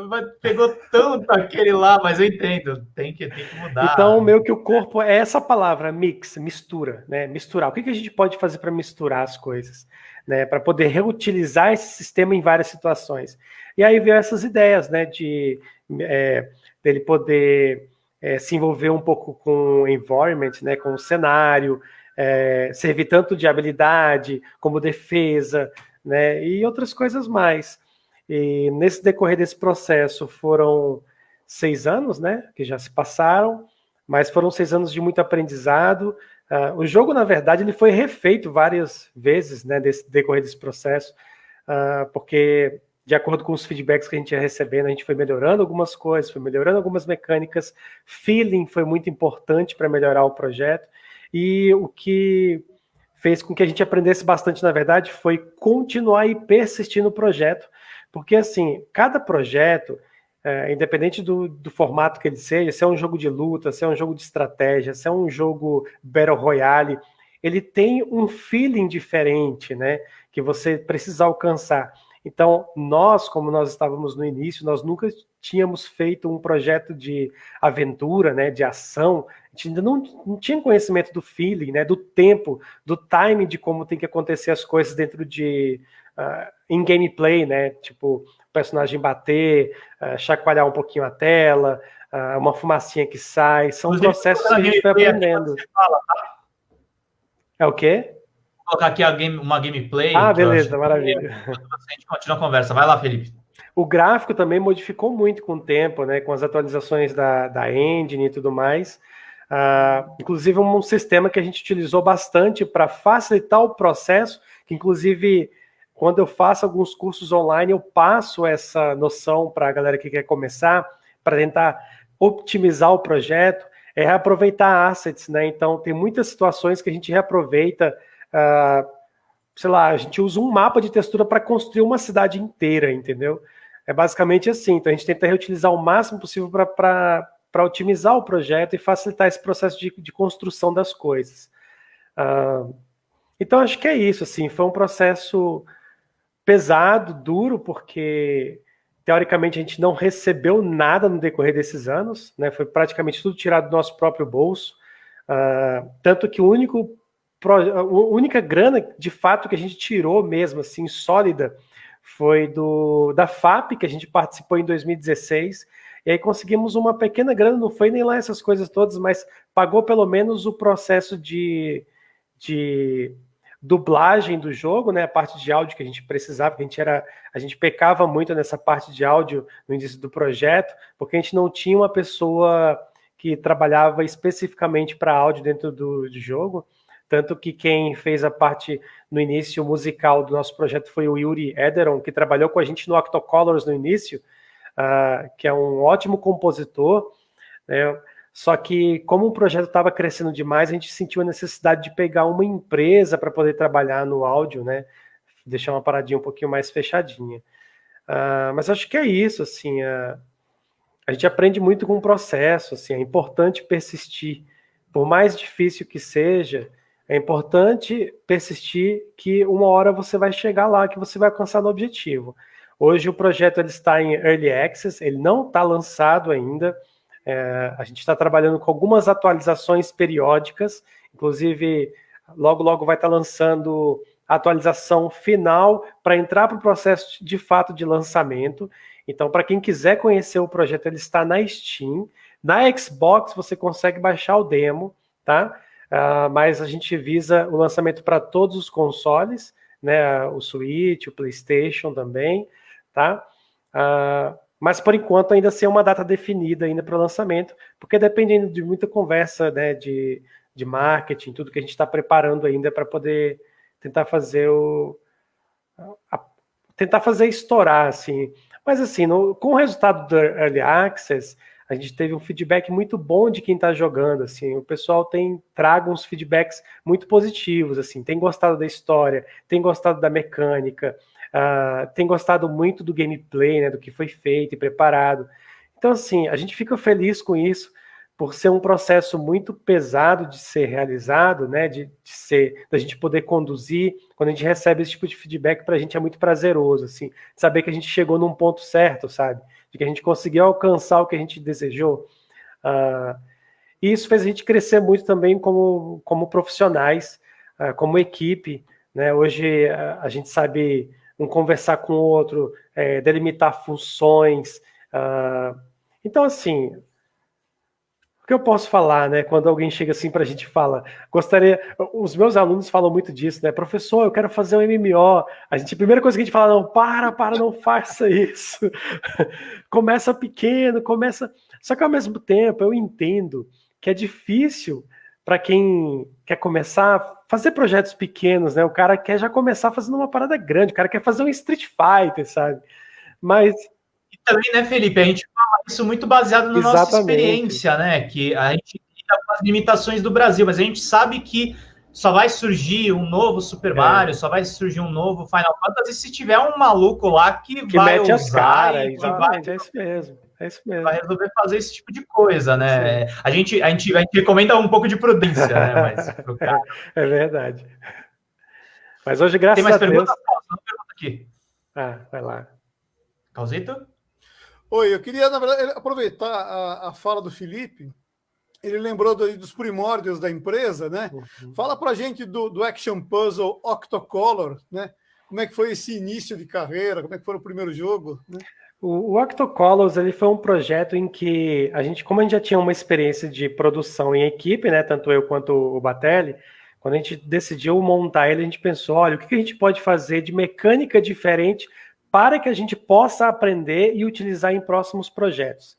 pegou tanto aquele lá, mas eu entendo, tem que, tem que mudar. Então, meio que o corpo é essa palavra, mix, mistura, né? Misturar. O que, que a gente pode fazer para misturar as coisas? né, para poder reutilizar esse sistema em várias situações. E aí veio essas ideias, né, de é, dele poder é, se envolver um pouco com o environment, né, com o cenário, é, servir tanto de habilidade como defesa, né, e outras coisas mais. E nesse decorrer desse processo foram seis anos, né, que já se passaram, mas foram seis anos de muito aprendizado, Uh, o jogo, na verdade, ele foi refeito várias vezes, né, desse decorrer desse processo, uh, porque de acordo com os feedbacks que a gente ia recebendo, a gente foi melhorando algumas coisas, foi melhorando algumas mecânicas, feeling foi muito importante para melhorar o projeto, e o que fez com que a gente aprendesse bastante, na verdade, foi continuar e persistir no projeto, porque, assim, cada projeto, é, independente do, do, formato que ele seja, se é um jogo de luta, se é um jogo de estratégia, se é um jogo Battle Royale, ele tem um feeling diferente, né? Que você precisa alcançar. Então, nós, como nós estávamos no início, nós nunca tínhamos feito um projeto de aventura, né, de ação, a gente ainda não, não tinha conhecimento do feeling, né, do tempo, do timing de como tem que acontecer as coisas dentro de uh, em gameplay, né, tipo, personagem bater, uh, chacoalhar um pouquinho a tela, uh, uma fumacinha que sai, são processos que a gente vai aprendendo. É o quê? Colocar aqui game, uma gameplay. Ah, beleza, maravilha. A gente continua a conversa. Vai lá, Felipe. O gráfico também modificou muito com o tempo, né? Com as atualizações da, da engine e tudo mais. Uh, inclusive, um sistema que a gente utilizou bastante para facilitar o processo, que inclusive quando eu faço alguns cursos online, eu passo essa noção para a galera que quer começar, para tentar otimizar o projeto, é reaproveitar assets, né? Então, tem muitas situações que a gente reaproveita, uh, sei lá, a gente usa um mapa de textura para construir uma cidade inteira, entendeu? É basicamente assim. Então, a gente tenta reutilizar o máximo possível para otimizar o projeto e facilitar esse processo de, de construção das coisas. Uh, então, acho que é isso. Assim, foi um processo pesado, duro, porque teoricamente a gente não recebeu nada no decorrer desses anos, né? Foi praticamente tudo tirado do nosso próprio bolso. Uh, tanto que o único a única grana de fato que a gente tirou mesmo assim sólida foi do da FAP que a gente participou em 2016 e aí conseguimos uma pequena grana, não foi nem lá essas coisas todas, mas pagou pelo menos o processo de, de dublagem do jogo, né, a parte de áudio que a gente precisava, a gente era, a gente pecava muito nessa parte de áudio no início do projeto, porque a gente não tinha uma pessoa que trabalhava especificamente para áudio dentro do, do jogo, tanto que quem fez a parte no início musical do nosso projeto foi o Yuri Ederon, que trabalhou com a gente no Octocolors no início, uh, que é um ótimo compositor, né, só que, como o projeto estava crescendo demais, a gente sentiu a necessidade de pegar uma empresa para poder trabalhar no áudio, né? Deixar uma paradinha um pouquinho mais fechadinha. Uh, mas acho que é isso, assim. Uh, a gente aprende muito com o processo, assim. É importante persistir. Por mais difícil que seja, é importante persistir que uma hora você vai chegar lá, que você vai alcançar no objetivo. Hoje o projeto ele está em Early Access, ele não está lançado ainda, é, a gente está trabalhando com algumas atualizações periódicas, inclusive logo logo vai estar tá lançando a atualização final para entrar para o processo de fato de lançamento. Então, para quem quiser conhecer o projeto, ele está na Steam. Na Xbox você consegue baixar o demo, tá? Uh, mas a gente visa o lançamento para todos os consoles, né? O Switch, o PlayStation também, tá? Uh, mas por enquanto ainda sem uma data definida ainda para o lançamento, porque dependendo de muita conversa né, de, de marketing, tudo que a gente está preparando ainda para poder tentar fazer o. A, tentar fazer estourar, assim. Mas assim, no, com o resultado do Early Access, a gente teve um feedback muito bom de quem está jogando, assim, o pessoal tem trago uns feedbacks muito positivos, assim, tem gostado da história, tem gostado da mecânica, uh, tem gostado muito do gameplay, né, do que foi feito e preparado. Então, assim, a gente fica feliz com isso, por ser um processo muito pesado de ser realizado, né, de, de ser, da gente poder conduzir, quando a gente recebe esse tipo de feedback, para a gente é muito prazeroso, assim, saber que a gente chegou num ponto certo, sabe, de que a gente conseguiu alcançar o que a gente desejou. Uh, e isso fez a gente crescer muito também como, como profissionais, uh, como equipe, né, hoje uh, a gente sabe um conversar com o outro, é, delimitar funções. Então, assim, que eu posso falar, né? Quando alguém chega assim para a gente fala, gostaria. Os meus alunos falam muito disso, né? Professor, eu quero fazer um MMO. A gente, a primeira coisa que a gente fala, não, para, para, não faça isso. começa pequeno, começa. Só que ao mesmo tempo eu entendo que é difícil para quem quer começar fazer projetos pequenos, né? O cara quer já começar fazendo uma parada grande, o cara quer fazer um Street Fighter, sabe? Mas também, né, Felipe, a gente fala isso muito baseado na Exatamente. nossa experiência, né? Que a gente lida com as limitações do Brasil, mas a gente sabe que só vai surgir um novo Super é. Mario, só vai surgir um novo Final Fantasy se tiver um maluco lá que, que vai mete usar as caras, exatamente, vai... é isso mesmo. É isso mesmo. Vai resolver fazer esse tipo de coisa, né? A gente, a, gente, a gente recomenda um pouco de prudência, né? Mas, é verdade. Mas hoje, graças Tem mais a perguntas? Deus... pergunta aqui. Ah, vai lá. Causito? Oi, eu queria, na verdade, aproveitar a, a fala do Felipe. Ele lembrou do, dos primórdios da empresa, né? Uhum. Fala pra gente do, do Action Puzzle Octocolor, né? Como é que foi esse início de carreira? Como é que foi o primeiro jogo? Né? O, o Octocolors ele foi um projeto em que a gente, como a gente já tinha uma experiência de produção em equipe, né, tanto eu quanto o Batelli, Quando a gente decidiu montar ele, a gente pensou, olha, o que a gente pode fazer de mecânica diferente para que a gente possa aprender e utilizar em próximos projetos.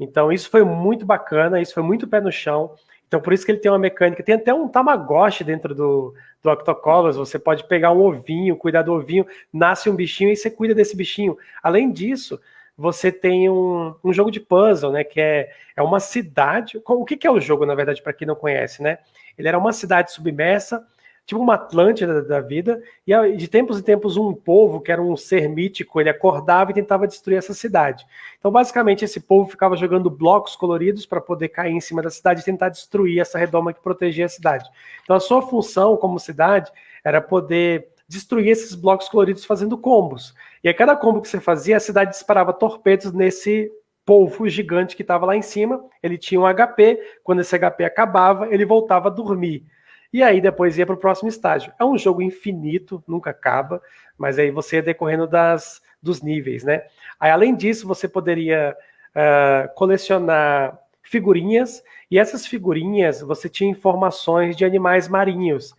Então, isso foi muito bacana, isso foi muito pé no chão. Então, por isso que ele tem uma mecânica. Tem até um Tamagotchi dentro do, do Octocolors. Você pode pegar um ovinho, cuidar do ovinho, nasce um bichinho e você cuida desse bichinho. Além disso, você tem um, um jogo de puzzle, né? Que é, é uma cidade. O que, que é o jogo, na verdade, para quem não conhece, né? Ele era uma cidade submersa, tipo uma Atlântida da vida, e de tempos em tempos um povo, que era um ser mítico, ele acordava e tentava destruir essa cidade. Então, basicamente, esse povo ficava jogando blocos coloridos para poder cair em cima da cidade e tentar destruir essa redoma que protegia a cidade. Então, a sua função como cidade era poder destruir esses blocos coloridos fazendo combos. E a cada combo que você fazia, a cidade disparava torpedos nesse polvo gigante que estava lá em cima. Ele tinha um HP, quando esse HP acabava, ele voltava a dormir. E aí depois ia para o próximo estágio. É um jogo infinito, nunca acaba, mas aí você ia decorrendo das, dos níveis, né? Aí, além disso, você poderia uh, colecionar figurinhas, e essas figurinhas você tinha informações de animais marinhos.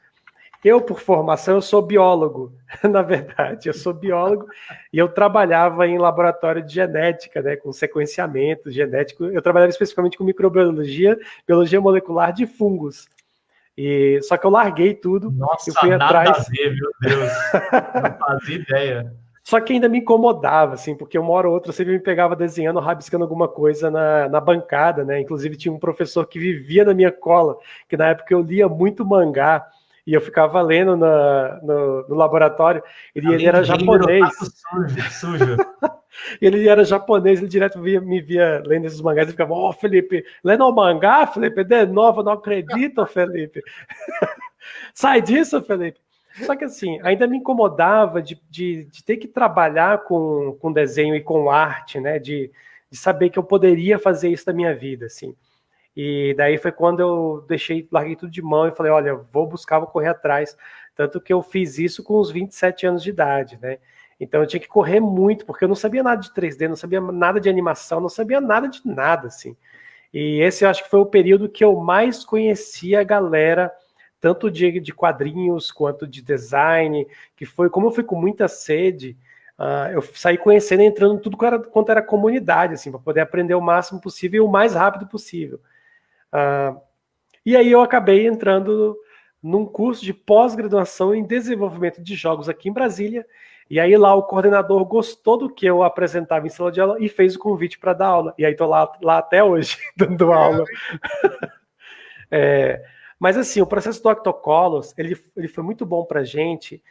Eu, por formação, eu sou biólogo, na verdade, eu sou biólogo e eu trabalhava em laboratório de genética, né, com sequenciamento genético. Eu trabalhava especificamente com microbiologia, biologia molecular de fungos. E só que eu larguei tudo Nossa, e fui nada atrás. A ver, meu Deus, não fazia ideia. Só que ainda me incomodava, assim, porque uma hora ou outra sempre me pegava desenhando, rabiscando alguma coisa na, na bancada, né? Inclusive tinha um professor que vivia na minha cola, que na época eu lia muito mangá e eu ficava lendo na, no, no laboratório. Ele, ele era japonês. Sujo, sujo. ele era japonês, ele direto via, me via lendo esses mangás e ficava, ó, oh, Felipe, lendo o mangá, Felipe, de novo, não acredito, Felipe. Sai disso, Felipe. Só que assim, ainda me incomodava de, de, de, ter que trabalhar com, com desenho e com arte, né? De, de saber que eu poderia fazer isso na minha vida, assim. E daí foi quando eu deixei, larguei tudo de mão e falei, olha, vou buscar, vou correr atrás. Tanto que eu fiz isso com os 27 anos de idade, né? Então eu tinha que correr muito, porque eu não sabia nada de 3D, não sabia nada de animação, não sabia nada de nada, assim. E esse eu acho que foi o período que eu mais conheci a galera, tanto de, de quadrinhos quanto de design, que foi, como eu fui com muita sede, uh, eu saí conhecendo, entrando tudo quanto era, quanto era comunidade, assim, para poder aprender o máximo possível e o mais rápido possível. Uh, e aí eu acabei entrando num curso de pós-graduação em desenvolvimento de jogos aqui em Brasília. E aí lá o coordenador gostou do que eu apresentava em sala de aula e fez o convite para dar aula. E aí estou lá, lá até hoje, dando aula. é, mas assim, o processo do Octocolos, ele, ele foi muito bom para a gente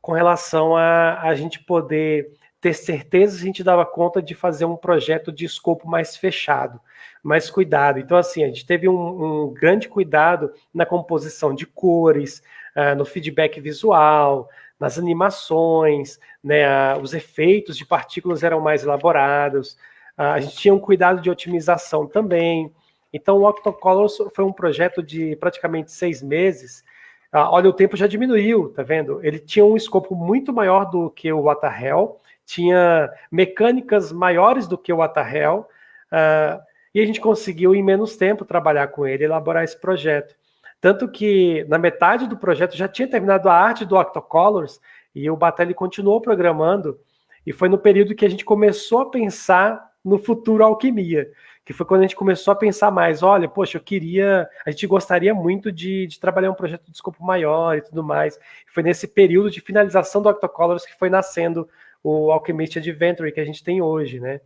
com relação a a gente poder ter certeza se a gente dava conta de fazer um projeto de escopo mais fechado, mais cuidado. Então, assim, a gente teve um, um grande cuidado na composição de cores, uh, no feedback visual, nas animações, né, uh, os efeitos de partículas eram mais elaborados, uh, a gente tinha um cuidado de otimização também. Então, o Octocolors foi um projeto de praticamente seis meses. olha, o tempo já diminuiu, tá vendo? Ele tinha um escopo muito maior do que o What the Hell, tinha mecânicas maiores do que o Atahel, uh, e a gente conseguiu, em menos tempo, trabalhar com ele, elaborar esse projeto. Tanto que, na metade do projeto, já tinha terminado a arte do Octocolors, e o Batelli continuou programando, e foi no período que a gente começou a pensar no futuro alquimia, que foi quando a gente começou a pensar mais, olha, poxa, eu queria, a gente gostaria muito de, de trabalhar um projeto de escopo maior e tudo mais. Foi nesse período de finalização do Octocolors que foi nascendo o Alchemist Adventure que a gente tem hoje, né?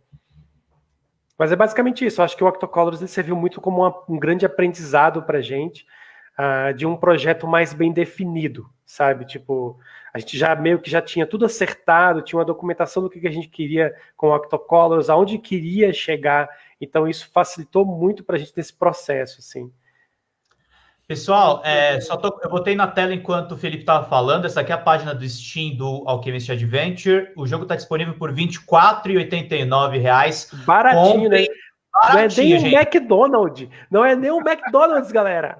Mas é basicamente isso. Eu acho que o Octocolors ele serviu muito como uma, um grande aprendizado para a gente uh, de um projeto mais bem definido, sabe? Tipo, a gente já meio que já tinha tudo acertado, tinha uma documentação do que, que a gente queria com o Octocolors, aonde queria chegar. Então isso facilitou muito para a gente nesse processo, assim. Pessoal, é, só tô, eu botei na tela enquanto o Felipe estava falando. Essa aqui é a página do Steam do Alchemist Adventure. O jogo está disponível por R$ 24,89. Baratinho, Comprem, né? Baratinho, não é nem um McDonald's. Não é nem um McDonald's, galera.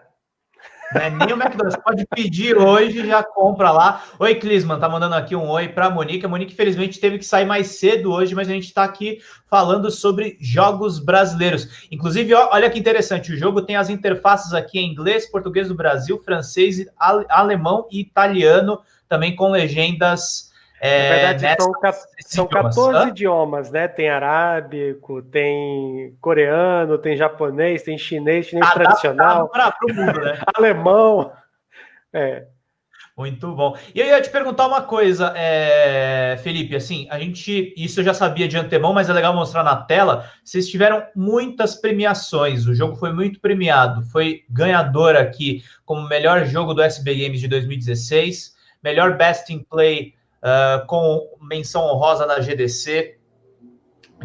É nem o McDonald's. Pode pedir hoje, já compra lá. Oi, Clisman, tá mandando aqui um oi para a Monique. A Monique, infelizmente, teve que sair mais cedo hoje, mas a gente está aqui falando sobre jogos brasileiros. Inclusive, ó, olha que interessante, o jogo tem as interfaces aqui em inglês, português do Brasil, francês, alemão e italiano, também com legendas é, Na verdade, são, são 14 idiomas, né? Tem arábico, tem coreano, tem japonês, tem chinês, chinês tradicional. Para o mundo, né? Alemão. É. Muito bom. E eu ia te perguntar uma coisa, é, Felipe, assim, a gente, isso eu já sabia de antemão, mas é legal mostrar na tela. Vocês tiveram muitas premiações, o jogo foi muito premiado, foi ganhador aqui como melhor jogo do SB Games de 2016, melhor Best in Play uh, com menção honrosa na GDC.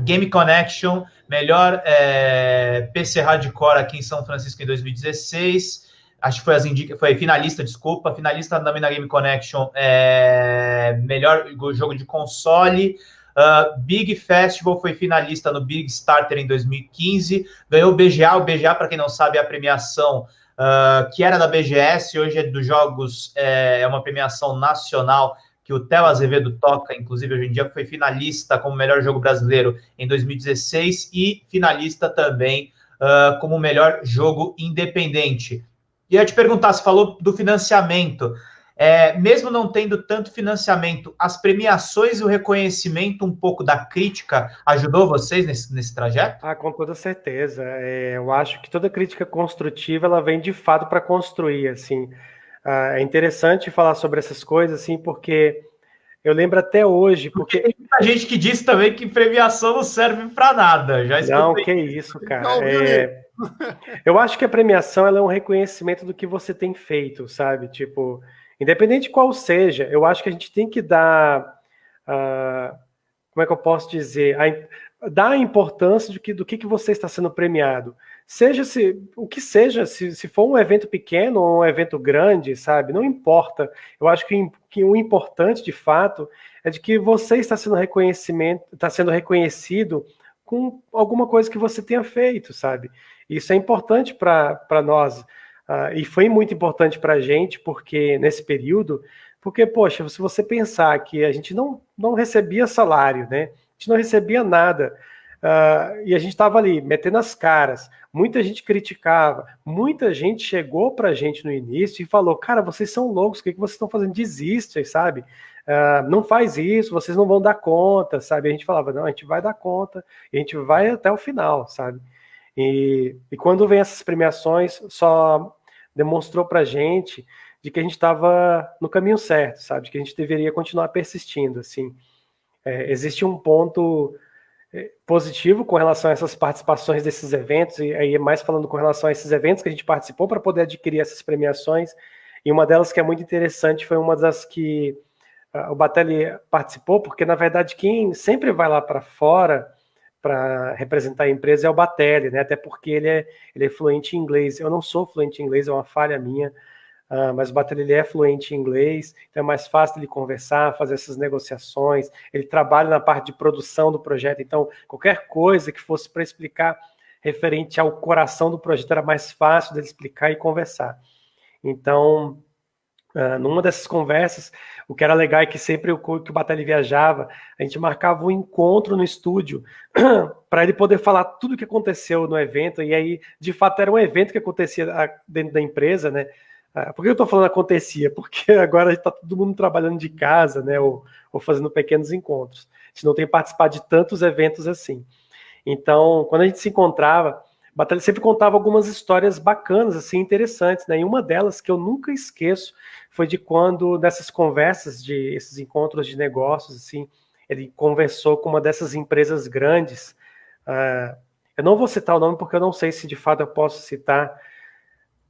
Game Connection, melhor é, PC Hardcore aqui em São Francisco em 2016. Acho que foi, as indica, foi finalista, desculpa. Finalista também na Game Connection, é, melhor jogo de console. Uh, Big Festival foi finalista no Big Starter em 2015. Ganhou o BGA. O BGA, para quem não sabe, é a premiação uh, que era da BGS, hoje é dos jogos, é, é uma premiação nacional que o Theo Azevedo toca, inclusive hoje em dia foi finalista como melhor jogo brasileiro em 2016 e finalista também uh, como melhor jogo independente. E eu te perguntar, você falou do financiamento. É, mesmo não tendo tanto financiamento, as premiações e o reconhecimento um pouco da crítica ajudou vocês nesse, nesse trajeto? Ah, com toda certeza. É, eu acho que toda crítica construtiva ela vem de fato para construir, assim. Ah, é interessante falar sobre essas coisas, assim, porque eu lembro até hoje. Porque, porque tem muita gente que diz também que premiação não serve para nada. Já não, que isso, cara. É... eu acho que a premiação é um reconhecimento do que você tem feito, sabe? Tipo, independente qual seja, eu acho que a gente tem que dar. Uh, como é que eu posso dizer? A, dar a importância do que, do que, que você está sendo premiado seja se o que seja, se, se for um evento pequeno ou um evento grande, sabe? Não importa. Eu acho que, que o importante de fato é de que você está sendo reconhecimento, está sendo reconhecido com alguma coisa que você tenha feito, sabe? Isso é importante para nós. Uh, e foi muito importante para a gente, porque nesse período, porque, poxa, se você pensar que a gente não, não recebia salário, né? A gente não recebia nada. Uh, e a gente estava ali metendo as caras. Muita gente criticava, muita gente chegou para a gente no início e falou: Cara, vocês são loucos, o que, que vocês estão fazendo? Desistem, sabe? Uh, não faz isso, vocês não vão dar conta, sabe? A gente falava: Não, a gente vai dar conta, a gente vai até o final, sabe? E, e quando vem essas premiações, só demonstrou para a gente de que a gente estava no caminho certo, sabe? De que a gente deveria continuar persistindo, assim. É, existe um ponto positivo com relação a essas participações desses eventos, e aí é mais falando com relação a esses eventos que a gente participou para poder adquirir essas premiações, e uma delas que é muito interessante foi uma das que uh, o Batelli participou, porque na verdade quem sempre vai lá para fora para representar a empresa é o Batelli, né? até porque ele é, ele é fluente em inglês. Eu não sou fluente em inglês, é uma falha minha, Uh, mas o Batelli ele é fluente em inglês, então é mais fácil ele conversar, fazer essas negociações. Ele trabalha na parte de produção do projeto, então qualquer coisa que fosse para explicar referente ao coração do projeto era mais fácil dele explicar e conversar. Então, uh, numa dessas conversas, o que era legal é que sempre o, que o Batelli viajava, a gente marcava um encontro no estúdio para ele poder falar tudo o que aconteceu no evento, e aí, de fato, era um evento que acontecia ah, dentro da empresa, né? Ah, por que eu estou falando acontecia? Porque agora está todo mundo trabalhando de casa, né? Ou, ou, fazendo pequenos encontros. A gente não tem participado de tantos eventos assim. Então, quando a gente se encontrava, Batalha sempre contava algumas histórias bacanas, assim, interessantes, né? E uma delas que eu nunca esqueço foi de quando, nessas conversas, de esses encontros de negócios, assim, ele conversou com uma dessas empresas grandes. Uh, eu não vou citar o nome porque eu não sei se de fato eu posso citar,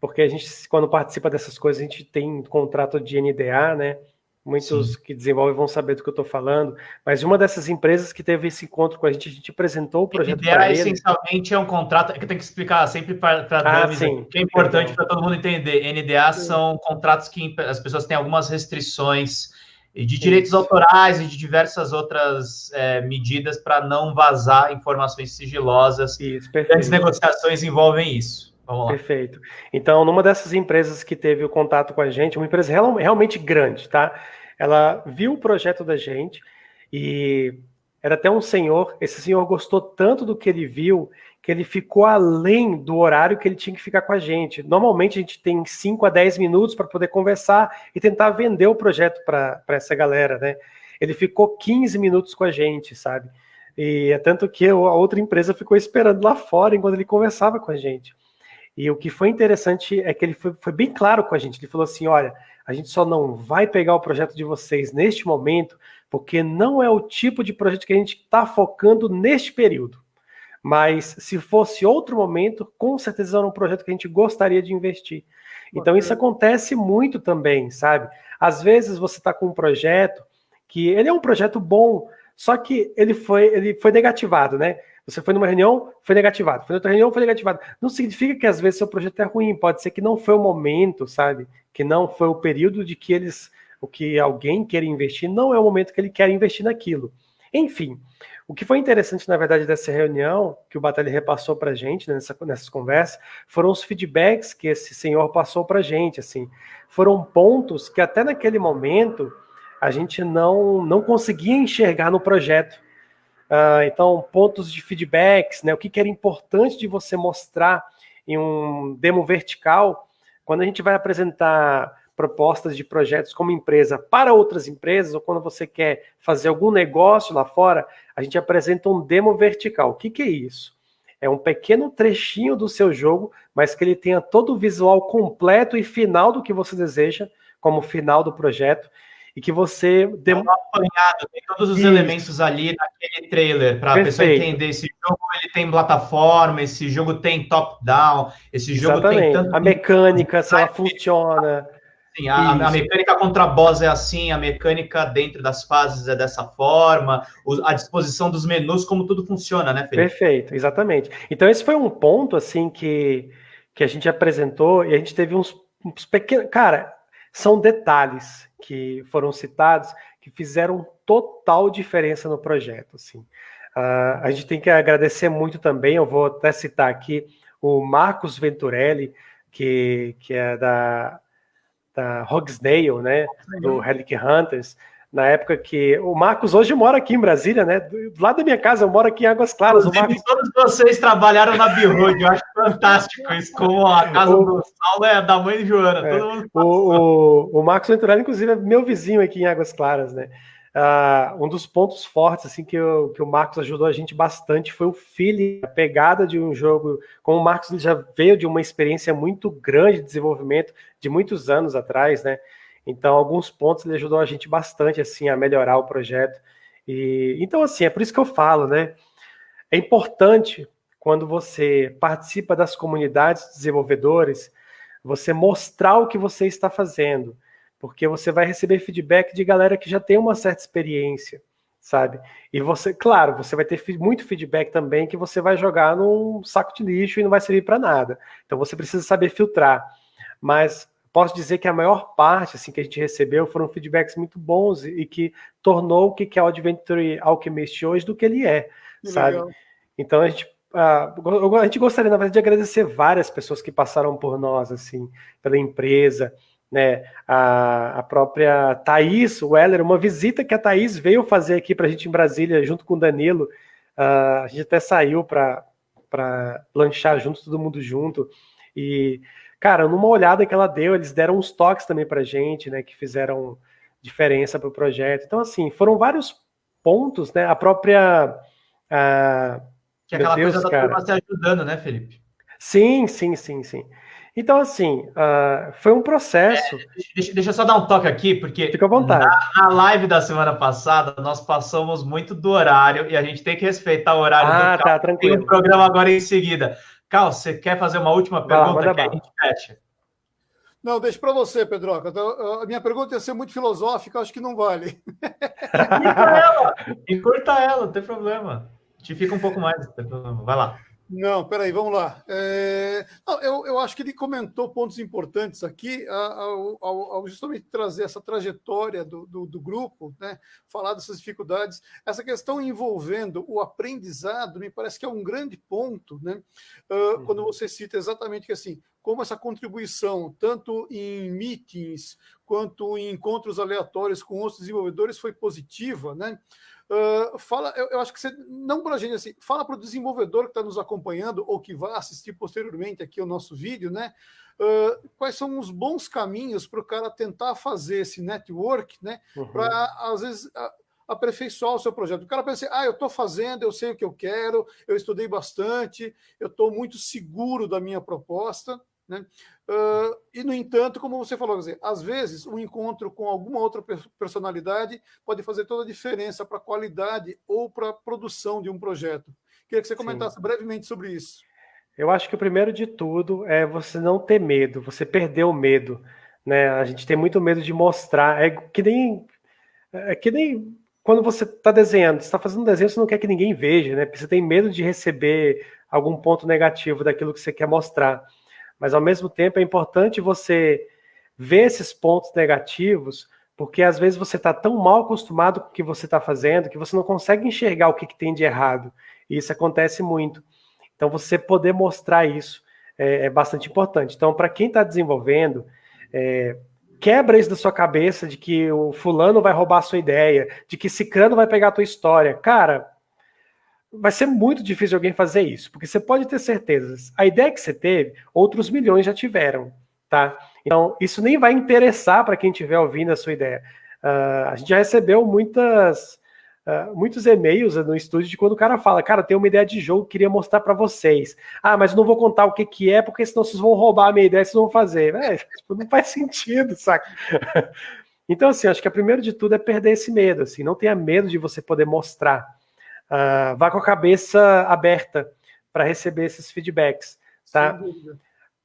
porque a gente, quando participa dessas coisas, a gente tem contrato de NDA, né? Muitos Sim. que desenvolvem vão saber do que eu estou falando, mas uma dessas empresas que teve esse encontro com a gente, a gente apresentou o projeto para essencialmente é um contrato, é que tem que explicar sempre para ah, que é importante para todo mundo entender. NDA sim. são contratos que as pessoas têm algumas restrições de direitos Isso. autorais e de diversas outras é, medidas para não vazar informações sigilosas. Isso, As negociações envolvem isso. Vamos lá. Perfeito. Então, numa dessas empresas que teve o contato com a gente, uma empresa real, realmente grande, tá? Ela viu o projeto da gente e era até um senhor. Esse senhor gostou tanto do que ele viu que ele ficou além do horário que ele tinha que ficar com a gente. Normalmente a gente tem 5 a 10 minutos para poder conversar e tentar vender o projeto para essa galera, né? Ele ficou 15 minutos com a gente, sabe? E é tanto que a outra empresa ficou esperando lá fora enquanto ele conversava com a gente. E o que foi interessante é que ele foi, foi, bem claro com a gente. Ele falou assim: olha, a gente só não vai pegar o projeto de vocês neste momento, porque não é o tipo de projeto que a gente está focando neste período. Mas se fosse outro momento, com certeza era um projeto que a gente gostaria de investir. Então isso acontece muito também, sabe? Às vezes você está com um projeto que ele é um projeto bom, só que ele foi, ele foi negativado, né? Você foi numa reunião, foi negativado. Foi outra reunião, foi negativado. Não significa que às vezes seu projeto é ruim. Pode ser que não foi o momento, sabe? Que não foi o período de que eles, o que alguém quer investir, não é o momento que ele quer investir naquilo. Enfim, o que foi interessante, na verdade, dessa reunião, que o Batalha repassou para a gente né, nessa, nessas conversas, foram os feedbacks que esse senhor passou para a gente. Assim, foram pontos que até naquele momento a gente não, não conseguia enxergar no projeto. Uh, então, pontos de feedbacks, né? O que, que era importante de você mostrar em um demo vertical, quando a gente vai apresentar propostas de projetos como empresa para outras empresas, ou quando você quer fazer algum negócio lá fora, a gente apresenta um demo vertical. O que, que é isso? É um pequeno trechinho do seu jogo, mas que ele tenha todo o visual completo e final do que você deseja, como final do projeto e que você deu um apanhado, tem todos os Isso. elementos ali naquele trailer para a pessoa entender esse jogo ele tem plataforma, esse jogo tem top down, esse jogo Exatamente. tem tanto a mecânica, se ela funciona. Sim, a, a, mecânica contra boss é assim, a mecânica dentro das fases é dessa forma, a disposição dos menus, como tudo funciona, né, Felipe? Perfeito, exatamente. Então, esse foi um ponto, assim, que, que a gente apresentou e a gente teve uns, uns pequenos. Cara, são detalhes que foram citados que fizeram total diferença no projeto. Assim. Uh, a gente tem que agradecer muito também, eu vou até citar aqui o Marcos Venturelli, que, que é da, da Hogsdale, né, do Relic Hunters, na época que o Marcos hoje mora aqui em Brasília, né? Do lado da minha casa, eu moro aqui em Águas Claras. O Marcos... Todos vocês trabalharam na Birroad, eu acho fantástico isso, como a casa o... do Saulo é da mãe de Joana. É. Mundo... o, o, o Marcos Venturelli, inclusive, é meu vizinho aqui em Águas Claras, né? Uh, um dos pontos fortes assim que, eu, que o Marcos ajudou a gente bastante foi o feeling, a pegada de um jogo. Como o Marcos já veio de uma experiência muito grande de desenvolvimento de muitos anos atrás, né? Então, alguns pontos ele ajudou a gente bastante assim a melhorar o projeto. E então assim, é por isso que eu falo, né? É importante quando você participa das comunidades de desenvolvedores, você mostrar o que você está fazendo, porque você vai receber feedback de galera que já tem uma certa experiência, sabe? E você, claro, você vai ter muito feedback também que você vai jogar num saco de lixo e não vai servir para nada. Então você precisa saber filtrar. Mas posso dizer que a maior parte assim que a gente recebeu foram feedbacks muito bons e, que tornou o que é o Adventure Alchemist hoje do que ele é, que sabe? Legal. Então a gente a gente gostaria, na verdade, de agradecer várias pessoas que passaram por nós, assim, pela empresa, né? A, a própria Thaís Weller, uma visita que a Thaís veio fazer aqui para a gente em Brasília, junto com o Danilo. Uh, a gente até saiu para lanchar junto, todo mundo junto. E cara, numa olhada que ela deu, eles deram uns toques também pra gente, né, que fizeram diferença para o projeto. Então, assim, foram vários pontos, né, a própria... A... Que é aquela Deus, coisa da cara. turma se ajudando, né, Felipe? Sim, sim, sim, sim. Então, assim, uh, foi um processo. É, deixa, deixa, eu só dar um toque aqui, porque Fica à vontade. Na, na, live da semana passada, nós passamos muito do horário e a gente tem que respeitar o horário ah, do tá, tranquilo. Tem um programa agora em seguida. Cal, você quer fazer uma última pergunta que a gente fecha? Não, deixa para você, Pedroca. Então, a minha pergunta ia ser muito filosófica, acho que não vale. Encurta ela, encurta ela, não tem problema. Te fica um pouco mais, não tem problema. Vai lá. Não, peraí, vamos lá. É... Não, eu, eu acho que ele comentou pontos importantes aqui ao, ao, ao justamente trazer essa trajetória do, do, do, grupo, né? falar dessas dificuldades. Essa questão envolvendo o aprendizado me parece que é um grande ponto, né? Uh, uhum. quando você cita exatamente que assim, como essa contribuição, tanto em meetings quanto em encontros aleatórios com outros desenvolvedores, foi positiva, né? Uh, fala, eu, eu, acho que você, não para a gente assim, fala para o desenvolvedor que está nos acompanhando ou que vai assistir posteriormente aqui o nosso vídeo, né? Uh, quais são os bons caminhos para o cara tentar fazer esse network, né? Uhum. Para às vezes aperfeiçoar o seu projeto. O cara pensa assim, ah, eu estou fazendo, eu sei o que eu quero, eu estudei bastante, eu estou muito seguro da minha proposta, né? Uh, e, no entanto, como você falou, dizer, às vezes um encontro com alguma outra personalidade pode fazer toda a diferença para a qualidade ou para a produção de um projeto. Queria que você comentasse Sim. brevemente sobre isso. Eu acho que o primeiro de tudo é você não ter medo, você perder o medo. Né? A gente tem muito medo de mostrar. É que nem, é que nem quando você está desenhando, você está fazendo um desenho, você não quer que ninguém veja, né? Porque você tem medo de receber algum ponto negativo daquilo que você quer mostrar mas ao mesmo tempo é importante você ver esses pontos negativos, porque às vezes você está tão mal acostumado com o que você está fazendo que você não consegue enxergar o que, que, tem de errado. E isso acontece muito. Então, você poder mostrar isso é, é bastante importante. Então, para quem está desenvolvendo, é, quebra isso da sua cabeça de que o fulano vai roubar a sua ideia, de que ciclano vai pegar a tua história. Cara, vai ser muito difícil alguém fazer isso, porque você pode ter certeza. A ideia que você teve, outros milhões já tiveram, tá? Então, isso nem vai interessar para quem estiver ouvindo a sua ideia. Uh, a gente já recebeu muitas, uh, muitos e-mails no estúdio de quando o cara fala, cara, tem uma ideia de jogo, queria mostrar para vocês. Ah, mas não vou contar o que, que é, porque senão vocês vão roubar a minha ideia, vocês vão fazer. É, não faz sentido, saca? Então, assim, acho que a primeiro de tudo é perder esse medo, assim, não tenha medo de você poder mostrar. Uh, vá com a cabeça aberta para receber esses feedbacks, tá?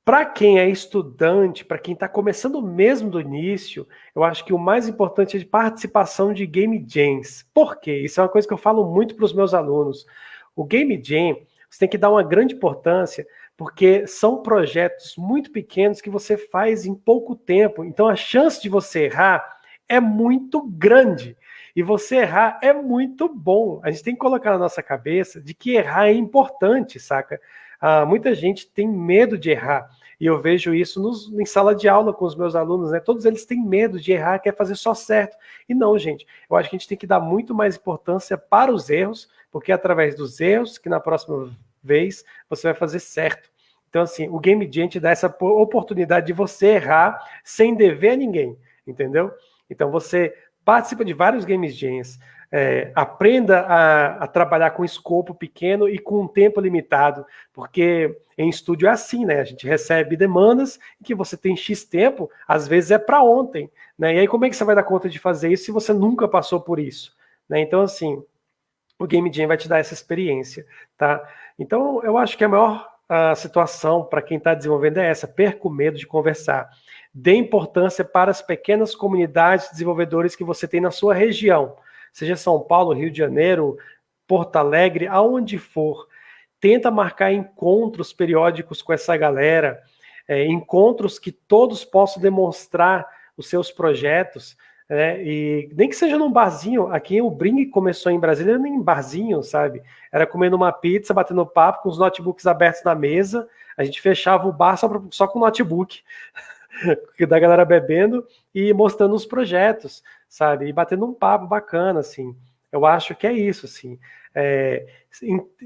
Para quem é estudante, para quem está começando mesmo do início, eu acho que o mais importante é de participação de game jams. Por quê? Isso é uma coisa que eu falo muito para os meus alunos. O game jam, você tem que dar uma grande importância, porque são projetos muito pequenos que você faz em pouco tempo. Então a chance de você errar é muito grande. E você errar é muito bom. A gente tem que colocar na nossa cabeça de que errar é importante, saca? Ah, muita gente tem medo de errar. E eu vejo isso nos, em sala de aula com os meus alunos, né? Todos eles têm medo de errar, quer fazer só certo. E não, gente. Eu acho que a gente tem que dar muito mais importância para os erros, porque é através dos erros que na próxima vez você vai fazer certo. Então, assim, o Game Jam te dá essa oportunidade de você errar sem dever a ninguém, entendeu? Então, você participa de vários games jams, é, aprenda a, a, trabalhar com escopo pequeno e com um tempo limitado, porque em estúdio é assim, né? A gente recebe demandas que você tem X tempo, às vezes é para ontem, né? E aí como é que você vai dar conta de fazer isso se você nunca passou por isso? Né? Então, assim, o Game Jam vai te dar essa experiência, tá? Então, eu acho que a maior a situação para quem está desenvolvendo é essa, perca o medo de conversar. Dê importância para as pequenas comunidades de desenvolvedores que você tem na sua região, seja São Paulo, Rio de Janeiro, Porto Alegre, aonde for. Tenta marcar encontros periódicos com essa galera, é, encontros que todos possam demonstrar os seus projetos, né? E nem que seja num barzinho, aqui o Bring começou em Brasília nem em barzinho, sabe? Era comendo uma pizza, batendo papo, com os notebooks abertos na mesa, a gente fechava o bar só, pra, só com notebook. da galera bebendo e mostrando os projetos, sabe? E batendo um papo bacana, assim. Eu acho que é isso, assim. É,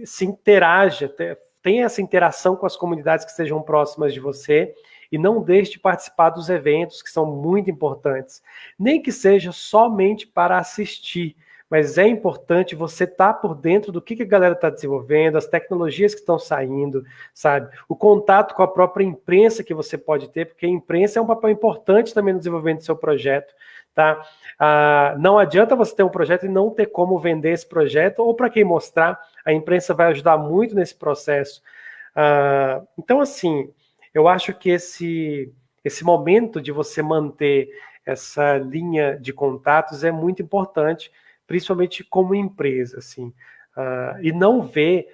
se interaja, tenha essa interação com as comunidades que estejam próximas de você e não deixe de participar dos eventos que são muito importantes. Nem que seja somente para assistir, mas é importante você estar tá por dentro do que, que a galera está desenvolvendo, as tecnologias que estão saindo, sabe? O contato com a própria imprensa que você pode ter, porque a imprensa é um papel importante também no desenvolvimento do seu projeto, tá? Ah, não adianta você ter um projeto e não ter como vender esse projeto, ou para quem mostrar, a imprensa vai ajudar muito nesse processo. Ah, então, assim, eu acho que esse, esse momento de você manter essa linha de contatos é muito importante, principalmente como empresa, assim, uh, e não ver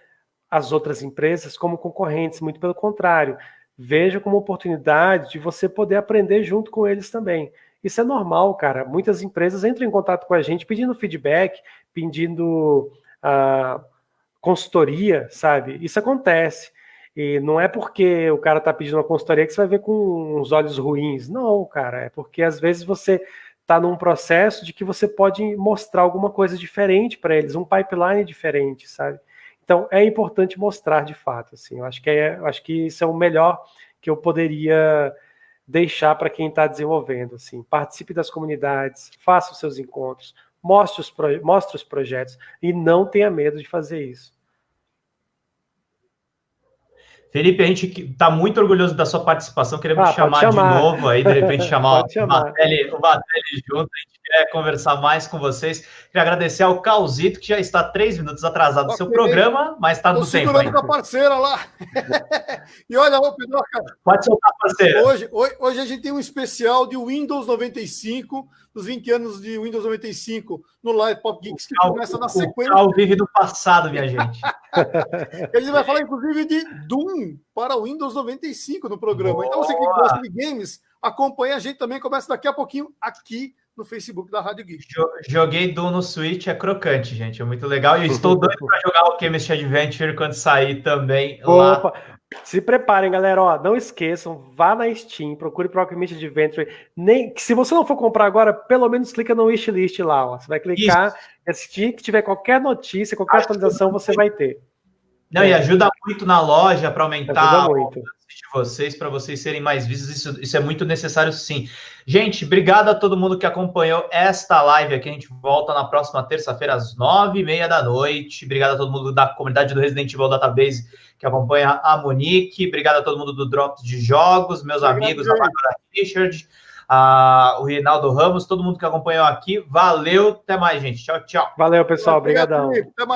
as outras empresas como concorrentes, muito pelo contrário. Veja como oportunidade de você poder aprender junto com eles também. Isso é normal, cara. Muitas empresas entram em contato com a gente pedindo feedback, pedindo uh, consultoria, sabe? Isso acontece. E não é porque o cara está pedindo uma consultoria que você vai ver com uns olhos ruins. Não, cara. É porque às vezes você está num processo de que você pode mostrar alguma coisa diferente para eles, um pipeline diferente, sabe? Então é importante mostrar de fato. Assim, eu acho que é, acho que isso é o melhor que eu poderia deixar para quem está desenvolvendo. Assim, participe das comunidades, faça os seus encontros, mostre os, mostre os projetos e não tenha medo de fazer isso. Felipe, a gente está muito orgulhoso da sua participação, queremos ah, te chamar, chamar, de novo aí, de repente chamar, o, Batelli, o Batelli junto, a gente quer conversar mais com vocês. Queria agradecer ao Calzito, que já está três minutos atrasado no seu programa, mas está no tempo. segurando com a parceira lá. e olha, ô Pedro, Pode soltar, parceira. Hoje, hoje, hoje a gente tem um especial de Windows 95, dos 20 anos de Windows 95 no Live Pop Geeks, que o começa na sequência. O vive do passado, minha gente. Ele vai falar, inclusive, de Doom para o Windows 95 no programa. Boa. Então, você que gosta de games, acompanha a gente também. Começa daqui a pouquinho aqui no Facebook da Rádio Geek. Joguei Doom no Switch, é crocante, gente. É muito legal. E estou doido para jogar o Chemist Adventure quando sair também Opa. lá. Se preparem, galera. Ó, não esqueçam, vá na Steam, procure o Alchemist Adventure. Nem, se você não for comprar agora, pelo menos clica no wishlist lá. Ó. Você vai clicar, assistir, que tiver qualquer notícia, qualquer Acho atualização, você vai ter. Não, é. e ajuda muito na loja para aumentar muito. De vocês, para vocês serem mais vistos. Isso, isso é muito necessário, sim. Gente, obrigado a todo mundo que acompanhou esta live aqui. A gente volta na próxima terça-feira, às nove e meia da noite. Obrigado a todo mundo da comunidade do Resident Evil Database que acompanha a Monique. Obrigado a todo mundo do Drops de Jogos, meus obrigado, amigos, a Bárbara Richard, a, o Reinaldo Ramos, todo mundo que acompanhou aqui. Valeu, até mais, gente. Tchau, tchau. Valeu, pessoal. Obrigadão.